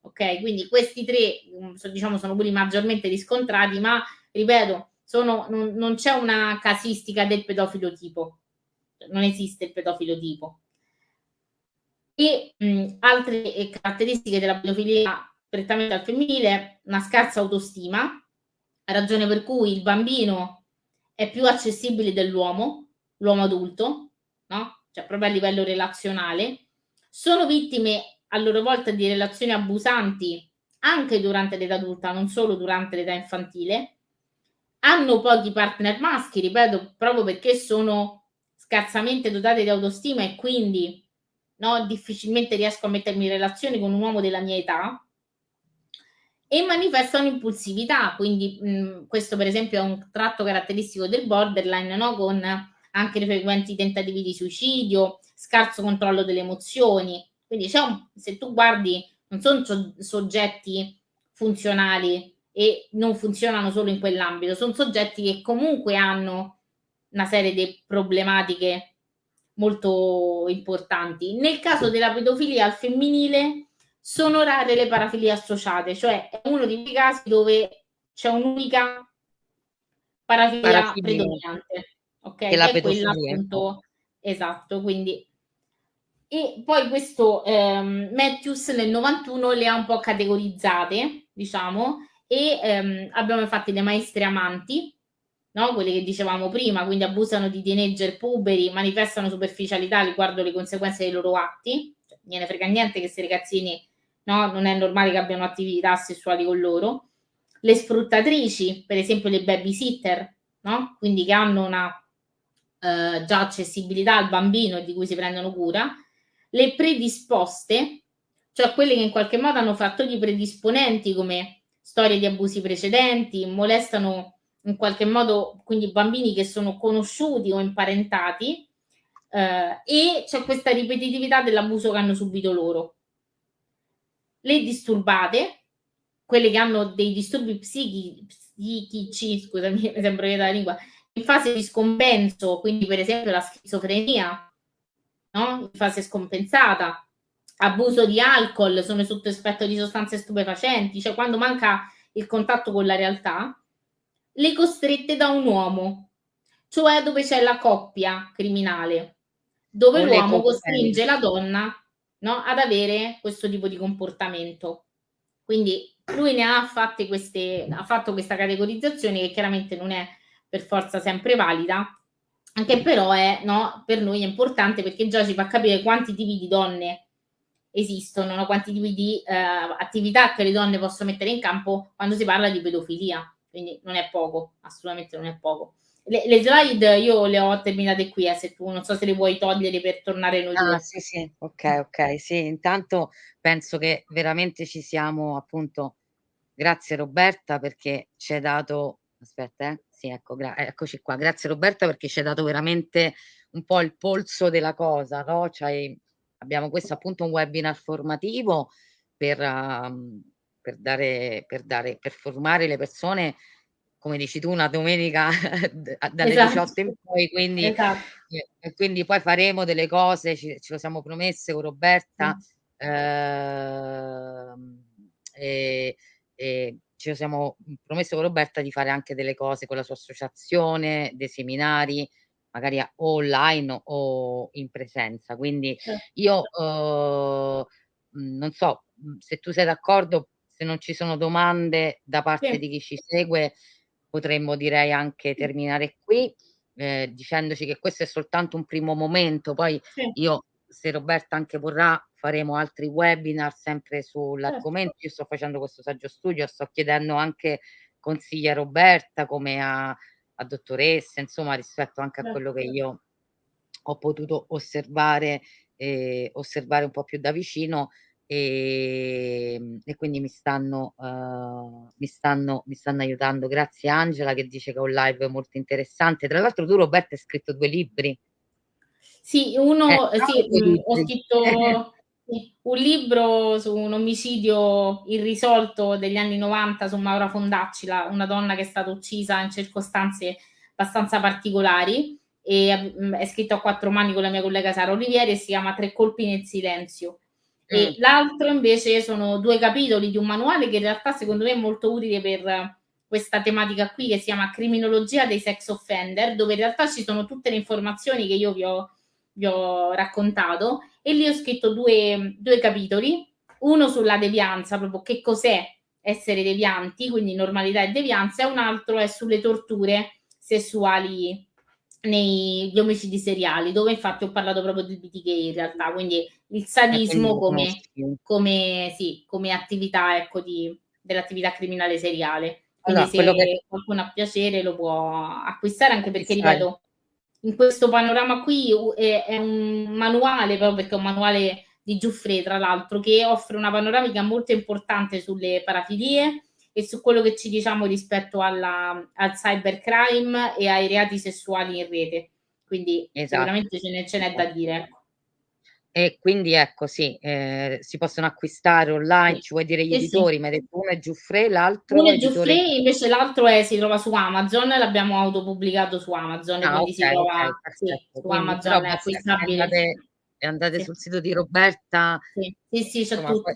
Ok, quindi questi tre mm, diciamo sono quelli maggiormente riscontrati, ma ripeto, sono, non, non c'è una casistica del pedofilo tipo, non esiste il pedofilo tipo. E mh, mm, altre caratteristiche della pedofilia prettamente al femminile, una scarsa autostima, ragione per cui il bambino è più accessibile dell'uomo, l'uomo adulto, no? Cioè proprio a livello relazionale. Sono vittime a loro volta di relazioni abusanti anche durante l'età adulta, non solo durante l'età infantile. Hanno pochi partner maschi, ripeto, proprio perché sono scarsamente dotate di autostima e quindi no, difficilmente riesco a mettermi in relazione con un uomo della mia età e manifestano impulsività, quindi mh, questo per esempio è un tratto caratteristico del borderline, no? con anche frequenti tentativi di suicidio, scarso controllo delle emozioni. Quindi un, se tu guardi, non sono soggetti funzionali e non funzionano solo in quell'ambito, sono soggetti che comunque hanno una serie di problematiche molto importanti. Nel caso della pedofilia al femminile sono rare le parafilie associate, cioè è uno di quei casi dove c'è un'unica parafilia, parafilia. predominante, ok? Che la è quella appunto esatto, quindi e poi questo ehm, Matthews nel 91 le ha un po' categorizzate, diciamo, e ehm, abbiamo infatti le maestre amanti, no? quelle che dicevamo prima, quindi abusano di teenager puberi, manifestano superficialità riguardo le conseguenze dei loro atti, cioè, non ne frega niente che questi ragazzini no? non è normale che abbiano attività sessuali con loro. Le sfruttatrici, per esempio le babysitter, no? quindi che hanno una eh, già accessibilità al bambino e di cui si prendono cura. Le predisposte, cioè quelle che in qualche modo hanno fattori predisponenti come storie di abusi precedenti, molestano in qualche modo quindi bambini che sono conosciuti o imparentati eh, e c'è questa ripetitività dell'abuso che hanno subito loro. Le disturbate, quelle che hanno dei disturbi psichi, psichici, scusami, mi sembra che la lingua, in fase di scompenso, quindi per esempio la schizofrenia, no? in fase scompensata, abuso di alcol, sono sotto effetto di sostanze stupefacenti, cioè quando manca il contatto con la realtà, le costrette da un uomo, cioè dove c'è la coppia criminale, dove l'uomo costringe la donna no? ad avere questo tipo di comportamento. Quindi lui ne ha fatte queste, ha fatto questa categorizzazione che chiaramente non è per forza sempre valida, anche però è, no, per noi è importante perché già ci fa capire quanti tipi di donne esistono, no? quanti tipi di eh, attività che le donne possono mettere in campo quando si parla di pedofilia. Quindi non è poco, assolutamente non è poco. Le, le, slide io le ho terminate qui, eh, se tu non so se le vuoi togliere per tornare noi. Ah, sì, sì, ok, ok, sì, intanto penso che veramente ci siamo appunto, grazie Roberta perché ci hai dato, aspetta, eh, sì, ecco, eccoci qua, grazie Roberta perché ci hai dato veramente un po' il polso della cosa, no? Cioè, abbiamo questo appunto un webinar formativo per, um, per, dare, per, dare, per formare le persone come dici tu, una domenica dalle esatto. 18 in poi, quindi, esatto. eh, quindi poi faremo delle cose, ci, ce lo siamo promesse con Roberta, mm. eh, e, e ci siamo promesse con Roberta di fare anche delle cose con la sua associazione, dei seminari, magari online o in presenza. Quindi io eh, non so se tu sei d'accordo, se non ci sono domande da parte sì. di chi ci segue, potremmo direi anche terminare qui, eh, dicendoci che questo è soltanto un primo momento, poi sì. io, se Roberta anche vorrà, faremo altri webinar sempre sull'argomento. Certo. Io sto facendo questo saggio studio, sto chiedendo anche consigli a Roberta come a, a dottoressa, insomma, rispetto anche a certo. quello che io ho potuto osservare, eh, osservare un po' più da vicino e, ehm, e quindi mi stanno, uh, mi, stanno, mi stanno aiutando. Grazie Angela che dice che è un live molto interessante. Tra l'altro tu Roberto hai scritto due libri. Sì, uno, eh, sì, mh, mm, ho scritto un libro su un omicidio irrisolto degli anni 90 su Maura Fondacci, la, una donna che è stata uccisa in circostanze abbastanza particolari e mh, è scritto a quattro mani con la mia collega Sara Olivieri e si chiama Tre colpi nel silenzio e mm. l'altro invece sono due capitoli di un manuale che in realtà secondo me è molto utile per questa tematica qui che si chiama Criminologia dei sex offender, dove in realtà ci sono tutte le informazioni che io vi ho, vi ho raccontato e lì ho scritto due, due capitoli, uno sulla devianza, proprio che cos'è essere devianti, quindi normalità e devianza, e un altro è sulle torture sessuali negli omicidi seriali, dove infatti ho parlato proprio di BTK in realtà, quindi il sadismo come, come, sì, come attività ecco, dell'attività criminale seriale. Quindi allora, se che... qualcuno ha piacere lo può acquistare, anche perché, ripeto, in questo panorama qui è, è, un manuale, proprio perché è un manuale di Giuffre, tra l'altro, che offre una panoramica molto importante sulle parafilie, e su quello che ci diciamo rispetto alla, al cybercrime e ai reati sessuali in rete. quindi Esatto. sicuramente ce n'è ce n'è da dire. E quindi ecco sì, ehm, si possono acquistare online, Sì. ci vuoi dire gli Sì, sì. editori? M'hai detto uno è Giuffre, l'altro Uno è editore Giuffre, invece l'altro è si trova su Amazon, l'abbiamo autopubblicato su Amazon, Ah quindi si okay, trova okay, sì, su Quindi Amazon però è e acquistabile. andate andate Sì. sul sito di Roberta Sì, sì, sì, c'è tutto. poi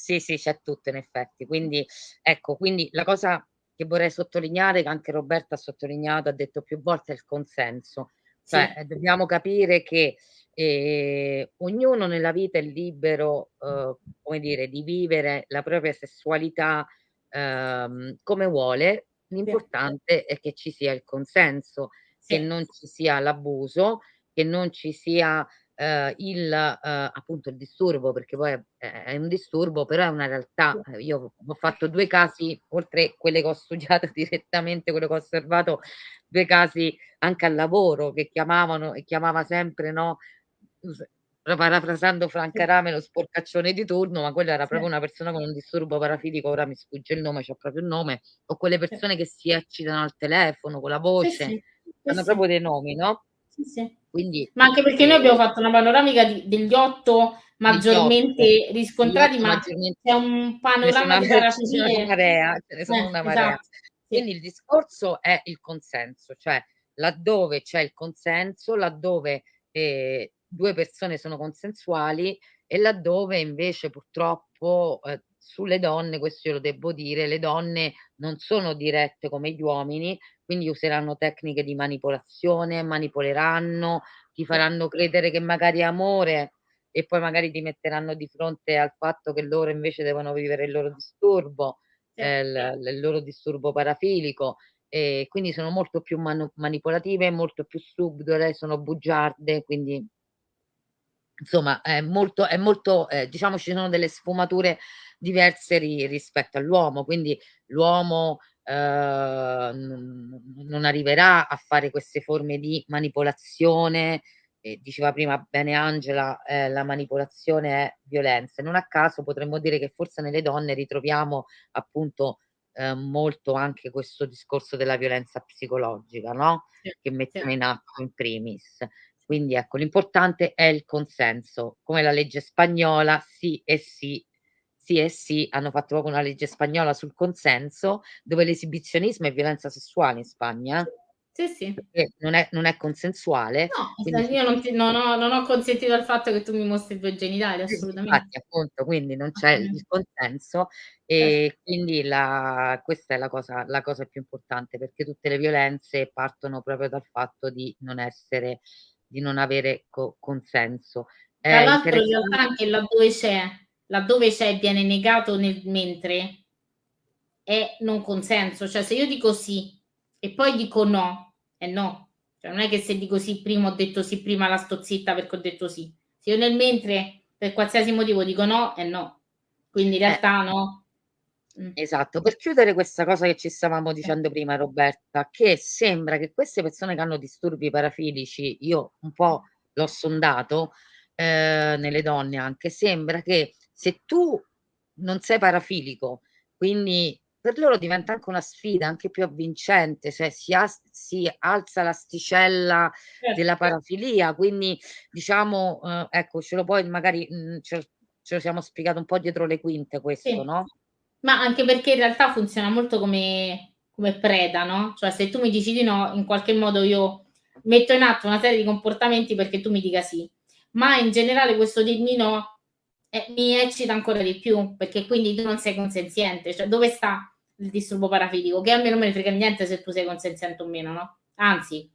sì, sì, c'è tutto in effetti. Quindi ecco, quindi la cosa che vorrei sottolineare, che anche Roberta ha sottolineato, ha detto più volte, è il consenso. Cioè, Sì. ehm, dobbiamo capire che, ehm, ognuno nella vita è libero, uhm, come dire, di vivere la propria sessualità, ehm, come vuole. L'importante è che ci sia il consenso, che Sì. non ci sia l'abuso, che non ci sia, ehm, il ehm, appunto il disturbo, perché poi è è un disturbo, però è una realtà. Ehm, io ho fatto 2 casi, oltre quelle che ho studiato direttamente, quello che ho osservato, 2 casi anche al lavoro che chiamavano e chiamava sempre, no, parafrasando Franca. Rame, lo sporcaccione di turno, ma quello era proprio una persona con un disturbo parafilico, ora mi sfugge il nome, c'ha proprio il nome, o quelle persone che si eccitano al telefono, con la voce, hanno proprio dei nomi, no, Sì, quindi, Ma anche perché noi abbiamo fatto una panoramica di degli 8 Degli 8. maggiormente Gli riscontrati, 8 ma maggiormente c'è un panorama una di parafilie marea, ce ne sono eh, una marea. esatto. Quindi Sì. il discorso è il consenso, cioè laddove c'è il consenso, laddove, ehm, 2 persone sono consensuali e laddove invece purtroppo, ehm, sulle donne, questo io lo devo dire, le donne non sono dirette come gli uomini, quindi useranno tecniche di manipolazione, manipoleranno, ti faranno credere che magari è amore e poi magari ti metteranno di fronte al fatto che loro invece devono vivere il loro disturbo, ehm, il il loro disturbo parafilico, e quindi sono molto più manu manipolative, molto più subdole, sono bugiarde, quindi insomma è molto è molto ehm, diciamo ci sono delle sfumature diverse ri rispetto all'uomo, quindi l'uomo, non non arriverà a fare queste forme di manipolazione, e diceva prima bene Angela, ehm, la manipolazione è violenza. Non a caso potremmo dire che forse nelle donne ritroviamo appunto, ehm, molto anche questo discorso della violenza psicologica, no, Sì, che sì. mettiamo in atto in primis. Sì. Quindi ecco, l'importante è il consenso, come la legge spagnola, sì e sì, sì e sì, hanno fatto proprio una legge spagnola sul consenso, dove l'esibizionismo è violenza sessuale in Spagna, eh. Sì, sì. Non è non è consensuale, No, quindi io non ti non ho non ho consentito al fatto che tu mi mostri i tuoi genitali, Sì, assolutamente. infatti appunto, quindi non c'è il Assolutamente. il consenso, Certo. e quindi la questa è la cosa la cosa più importante, perché tutte le violenze partono proprio dal fatto di non essere di non avere co consenso. Tra l'altro in realtà interessante anche laddove c'è laddove c'è viene negato nel mentre è non consenso, cioè se io dico sì e poi dico no, è no. Cioè non è che se dico sì prima ho detto sì prima, là sto zitta perché ho detto sì. Se io nel mentre per qualsiasi motivo dico no, è no. Quindi in Eh. realtà no. Mh. Esatto. Per chiudere questa cosa che ci stavamo dicendo prima Roberta, che sembra che queste persone che hanno disturbi parafilici, io un po' l'ho sondato, ehm, nelle donne anche, sembra che se tu non sei parafilico, quindi per loro diventa anche una sfida, anche più avvincente, cioè si si alza l'asticella della Certo. parafilia, quindi diciamo, uhm, ecco ce lo puoi magari, mhmm, ce ce lo siamo spiegato un po' dietro le quinte questo, Sì. no? Ma anche perché in realtà funziona molto come come preda, no, cioè se tu mi dici di no, in qualche modo io metto in atto una serie di comportamenti perché tu mi dica sì. Ma in generale questo dirmi no, eh, mi eccita ancora di più, perché quindi tu non sei consenziente, cioè dove sta il disturbo parafilico? Che a me non me ne frega niente se tu sei consenziente o meno, no, anzi,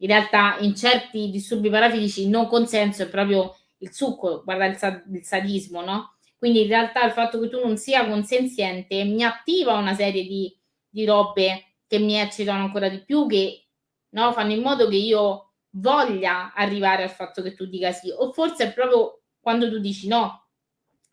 in realtà in certi disturbi parafilici il non consenso è proprio il succo, guarda il sa il sadismo, no, quindi in realtà il fatto che tu non sia consenziente mi attiva una serie di di robe che mi eccitano ancora di più, che, no, fanno in modo che io voglia arrivare al fatto che tu dica sì, o forse è proprio quando tu dici no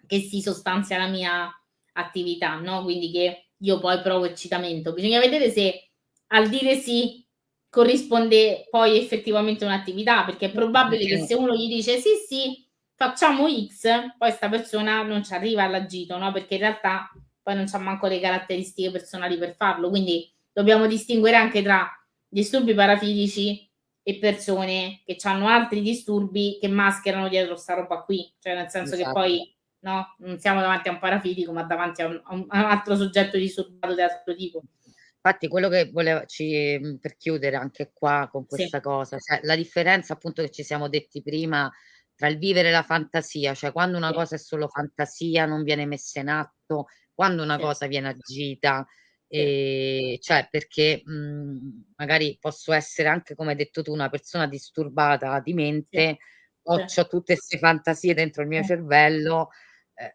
che si sostanzia la mia attività, no, quindi che io poi provo eccitamento. Bisogna vedere se al dire sì corrisponde poi effettivamente un'attività, perché è probabile che se uno gli dice: "Sì, sì, facciamo X", poi 'sta persona non ci arriva all'agito, no, perché in realtà poi non c'ha manco le caratteristiche personali per farlo. Quindi dobbiamo distinguere anche tra disturbi parafilici e persone che hanno altri disturbi che mascherano dietro sta roba qui, cioè nel senso esatto. che poi no, non siamo davanti a un parafitico ma davanti a un, a un altro soggetto disturbato di altro tipo. Infatti quello che volevo ci, mhmm, per chiudere anche qua con questa sì. cosa, cioè la differenza appunto che ci siamo detti prima tra il vivere la fantasia, cioè quando una sì. cosa è solo fantasia, non viene messa in atto, quando una sì. cosa viene agita, e cioè perché mh, mhmm, magari posso essere anche come hai detto tu una persona disturbata di mente, ho, ho tutte queste fantasie dentro il mio cervello eh,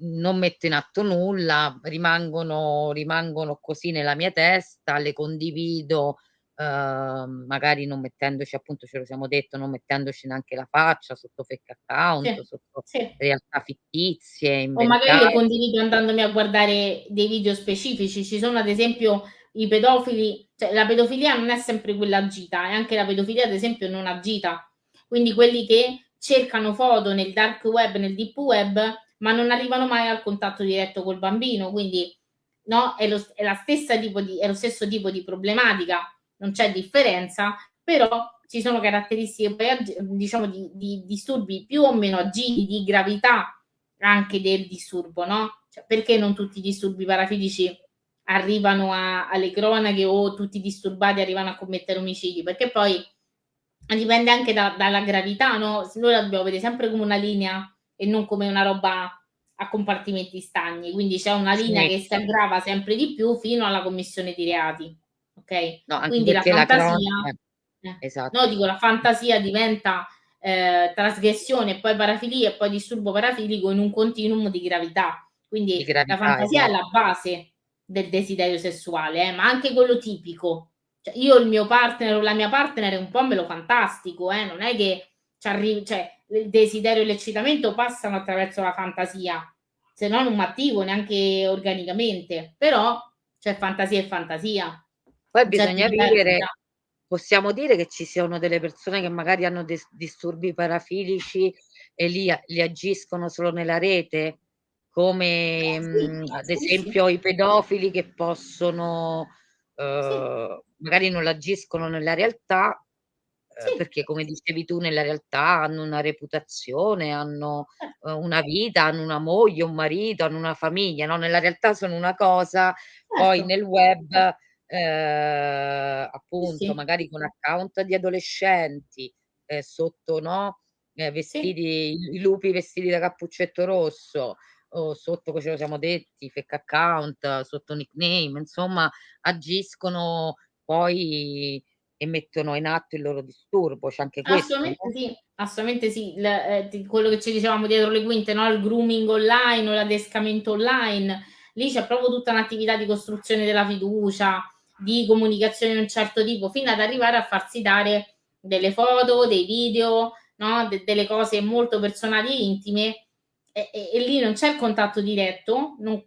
non metto in atto nulla, rimangono, rimangono così nella mia testa, le condivido, eh, magari non mettendoci, appunto ce lo siamo detto, non mettendoci neanche la faccia sotto fake account, sì, sotto sì. realtà fittizie. Inventate. O magari le condivido andandomi a guardare dei video specifici. Ci sono ad esempio i pedofili, cioè la pedofilia non è sempre quella agita, e anche la pedofilia ad esempio non agita. Quindi quelli che cercano foto nel dark web, nel deep web, ma non arrivano mai al contatto diretto col bambino, quindi no, è, lo, è, di, è lo stesso tipo di problematica, non c'è differenza, però ci sono caratteristiche diciamo di, di disturbi più o meno agili, di gravità anche del disturbo, no? Cioè, perché non tutti i disturbi parafilici arrivano a, alle cronache o tutti i disturbati arrivano a commettere omicidi? Perché poi dipende anche da, dalla gravità, no? Noi la dobbiamo vedere sempre come una linea e non come una roba a compartimenti stagni, quindi c'è una linea sì. che si aggrava sempre di più fino alla commissione di reati. Ok? No, quindi la fantasia, la eh, esatto. no, dico la fantasia diventa eh, trasgressione poi parafilia e poi disturbo parafilico in un continuum di gravità. Quindi di gravità, la fantasia esatto. è la base del desiderio sessuale, eh, ma anche quello tipico. Cioè, io il mio partner o la mia partner è un po' me lo fantastico, eh, non è che ci arrivi, cioè il desiderio e l'eccitamento passano attraverso la fantasia, se no non attivo neanche organicamente, però c'è fantasia e fantasia. Poi bisogna vivere, possiamo dire che ci siano delle persone che magari hanno disturbi parafilici e li, li agiscono solo nella rete, come eh, sì, mh, ad esempio sì. i pedofili che possono, eh, sì. magari non l'agiscono nella realtà, sì. perché come dicevi tu nella realtà hanno una reputazione, hanno eh. una vita, hanno una moglie, un marito, hanno una famiglia, no, nella realtà sono una cosa, certo. poi nel web eh, appunto sì. magari con account di adolescenti eh, sotto no eh, vestiti sì. i, lupi vestiti da cappuccetto rosso o sotto come ce lo siamo detti fake account sotto nickname insomma agiscono poi e mettono in atto il loro disturbo, c'è anche questo. Assolutamente no? sì, assolutamente sì. L eh, quello che ci dicevamo dietro le quinte, no? il grooming online o l'adescamento online, lì c'è proprio tutta un'attività di costruzione della fiducia, di comunicazione di un certo tipo, fino ad arrivare a farsi dare delle foto, dei video, no? De delle cose molto personali e intime e, e, e lì non c'è il contatto diretto, non,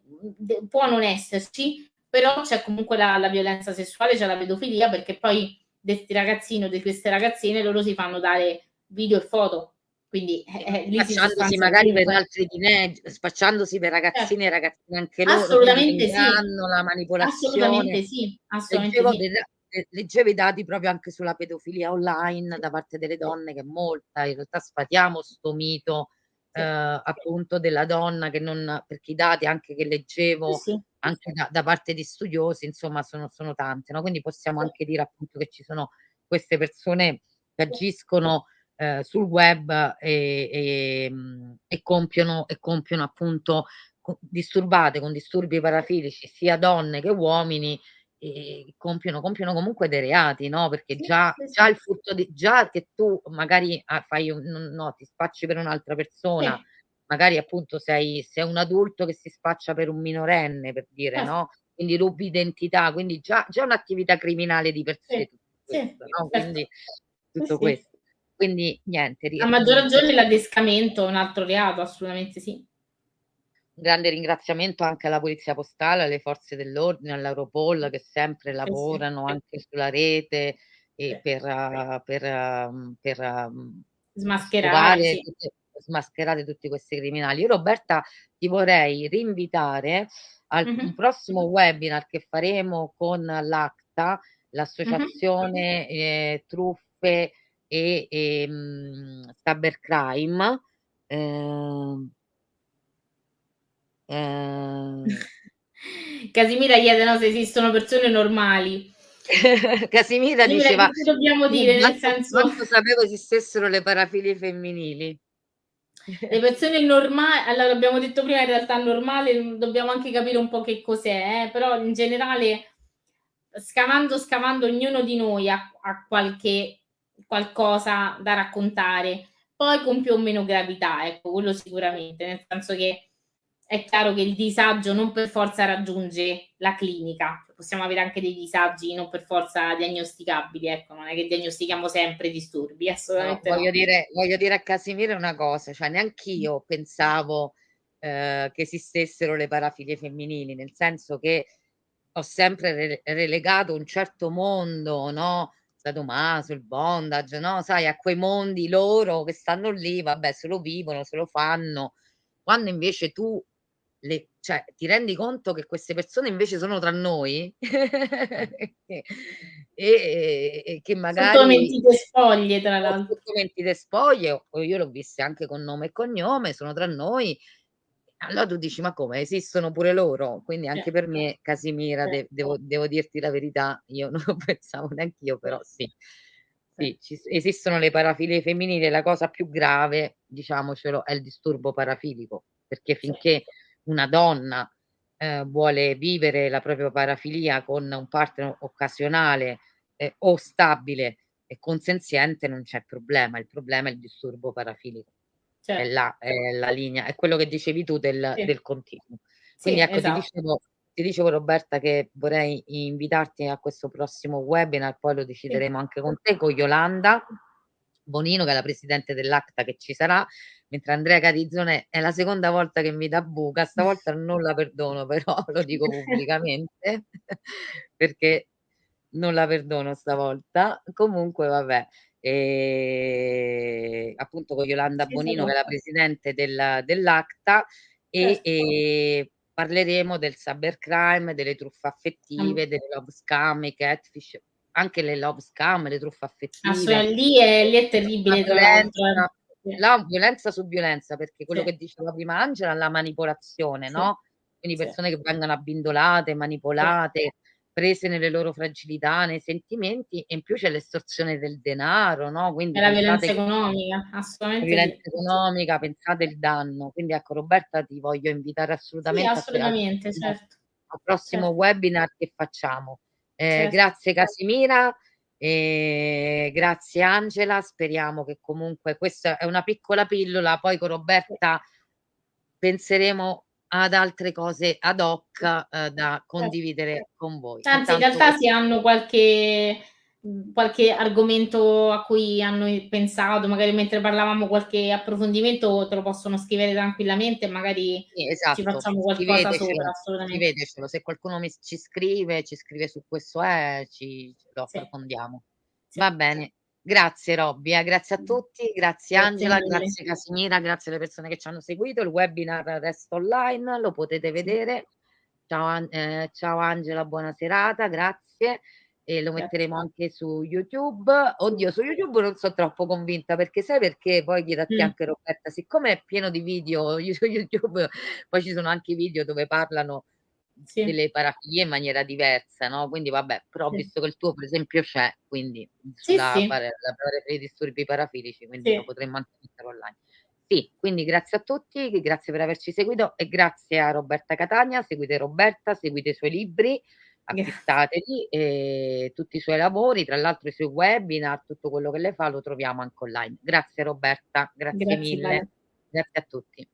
può non esserci, però c'è comunque la, la violenza sessuale, c'è la pedofilia, perché poi questi ragazzini o di queste ragazzine, loro si fanno dare video e foto. Quindi eh, lì spacciandosi magari per altri teenager, spacciandosi per ragazzini e ragazzine anche loro, assolutamente sì. la manipolazione. Assolutamente sì, assolutamente leggevo, sì. Dei, leggevo i dati proprio anche sulla pedofilia online da parte delle donne, che è molta, in realtà sfatiamo sto mito eh, appunto della donna che non, perché i dati anche che leggevo sì, anche da, da, parte di studiosi, insomma, sono, sono tante, no? Quindi possiamo anche dire appunto che ci sono queste persone che agiscono eh, sul web e, e, e, compiono, e compiono appunto disturbate con disturbi parafilici sia donne che uomini e compiono, compiono comunque dei reati, no? Perché già, già il furto di già che tu magari ah, fai un, no, ti spacci per un'altra persona, sì. magari appunto sei, sei, un adulto che si spaccia per un minorenne, per dire, eh. no? Quindi rubi identità, quindi già, già un'attività criminale di per sé, sì. Questo, no? Quindi tutto questo. Quindi niente. A maggior ragione l'adescamento è un altro reato, assolutamente sì grande ringraziamento anche alla Polizia Postale, alle forze dell'ordine, all'Europol che sempre lavorano sì. anche sulla rete e per, uh, per, uh, per uh, smascherare, sì. tutte, smascherare tutti questi criminali. Io Roberta ti vorrei rinvitare al mm-hmm. prossimo webinar che faremo con l'ACTA, l'associazione mm-hmm. eh, Truth truffe e, e mh, cybercrime. Eh, eh... Casimira chiede no, se esistono persone normali. Casimira diceva che dobbiamo dire nel senso quanto sapevo esistessero le parafilie femminili le persone normali allora abbiamo detto prima in realtà normale dobbiamo anche capire un po' che cos'è eh? però in generale scavando scavando ognuno di noi ha, ha qualche qualcosa da raccontare poi con più o meno gravità ecco quello sicuramente nel senso che è chiaro che il disagio non per forza raggiunge la clinica, possiamo avere anche dei disagi non per forza diagnosticabili, ecco, non è che diagnostichiamo sempre disturbi, assolutamente no, no. Voglio, dire, voglio dire a Casimiro una cosa, cioè neanch'io pensavo eh, che esistessero le parafilie femminili, nel senso che ho sempre re- relegato un certo mondo, no? Sadomaso, il bondage, no? Sai, a quei mondi loro che stanno lì, vabbè, se lo vivono, se lo fanno, quando invece tu le, cioè, ti rendi conto che queste persone invece sono tra noi? E, e, e, che magari sotto mentite spoglie tra l'altro. sotto mentite spoglie io l'ho viste anche con nome e cognome sono tra noi. Allora tu dici ma come? Esistono pure loro? Quindi anche per me Casimira de, devo, devo, dirti la verità io non lo pensavo neanche io però sì. Sì, ci, esistono le parafilie femminili la cosa più grave diciamocelo è il disturbo parafilico perché finché una donna eh, vuole vivere la propria parafilia con un partner occasionale eh, o stabile e consenziente non c'è problema, il problema è il disturbo parafilico. Certo. È, la, è, la, linea, è quello che dicevi tu del, sì. del continuo. Quindi sì, ecco, esatto. ti, dicevo, ti, dicevo, Roberta che vorrei invitarti a questo prossimo webinar, poi lo decideremo sì. anche con te, con Yolanda Bonino, che è la presidente dell'ACTA che ci sarà, mentre Andrea Catizzone è la seconda volta che mi dà buca, stavolta non la perdono, però lo dico pubblicamente, perché non la perdono stavolta. Comunque, vabbè, e, appunto con Yolanda Bonino, che è la presidente del, dell'ACTA, e, certo. e, parleremo del cybercrime, delle truffe affettive, delle love scam, i catfish, anche le love scam, le truffe affettive. Assolutamente, lì è, lì è terribile. La violenza, la violenza su violenza, perché quello sì. che diceva prima Angela, la manipolazione, sì. no? Quindi persone sì. che vengono abbindolate, manipolate, prese nelle loro fragilità, nei sentimenti, e in più c'è l'estorsione del denaro, no? Quindi la violenza economica, assolutamente. La violenza economica, pensate il danno. Quindi ecco, Roberta, ti voglio invitare assolutamente, assolutamente al prossimo, certo. al prossimo certo. webinar che facciamo. Eh, certo. Grazie Casimira. E grazie Angela, speriamo che comunque questa è una piccola pillola, poi con Roberta penseremo ad altre cose ad hoc eh, da condividere certo. con voi. Anzi, Intanto... in realtà si hanno qualche qualche argomento a cui hanno pensato, magari mentre parlavamo qualche approfondimento, te lo possono scrivere tranquillamente, magari sì, esatto. ci facciamo qualcosa sopra. Assolutamente. Scrivetecelo, se qualcuno mi, ci scrive, ci scrive su questo è, ci, lo approfondiamo. Sì. Va bene. Grazie Robby, eh, grazie a tutti, grazie, grazie Angela, grazie Casimira, grazie alle persone che ci hanno seguito. Il webinar resta online, lo potete vedere. Ciao, eh, ciao Angela, buona serata, grazie e lo metteremo anche su YouTube. Oddio, su YouTube non sono troppo convinta perché sai perché poi chiedo a te mm. anche Roberta, siccome è pieno di video su YouTube, poi ci sono anche video dove parlano sì. delle parafilie in maniera diversa, no? Quindi vabbè, però sì. visto che il tuo per esempio c'è, quindi sì, la, sì. la, la, i disturbi parafilici, quindi lo potremmo anche mettere online. Sì, quindi grazie a tutti, grazie per averci seguito e grazie a Roberta Catania, seguite Roberta, seguite i suoi libri acquistateli e tutti i suoi lavori, tra l'altro i suoi webinar, tutto quello che le fa lo troviamo anche online. Grazie Roberta, grazie, grazie mille. Bene. Grazie a tutti.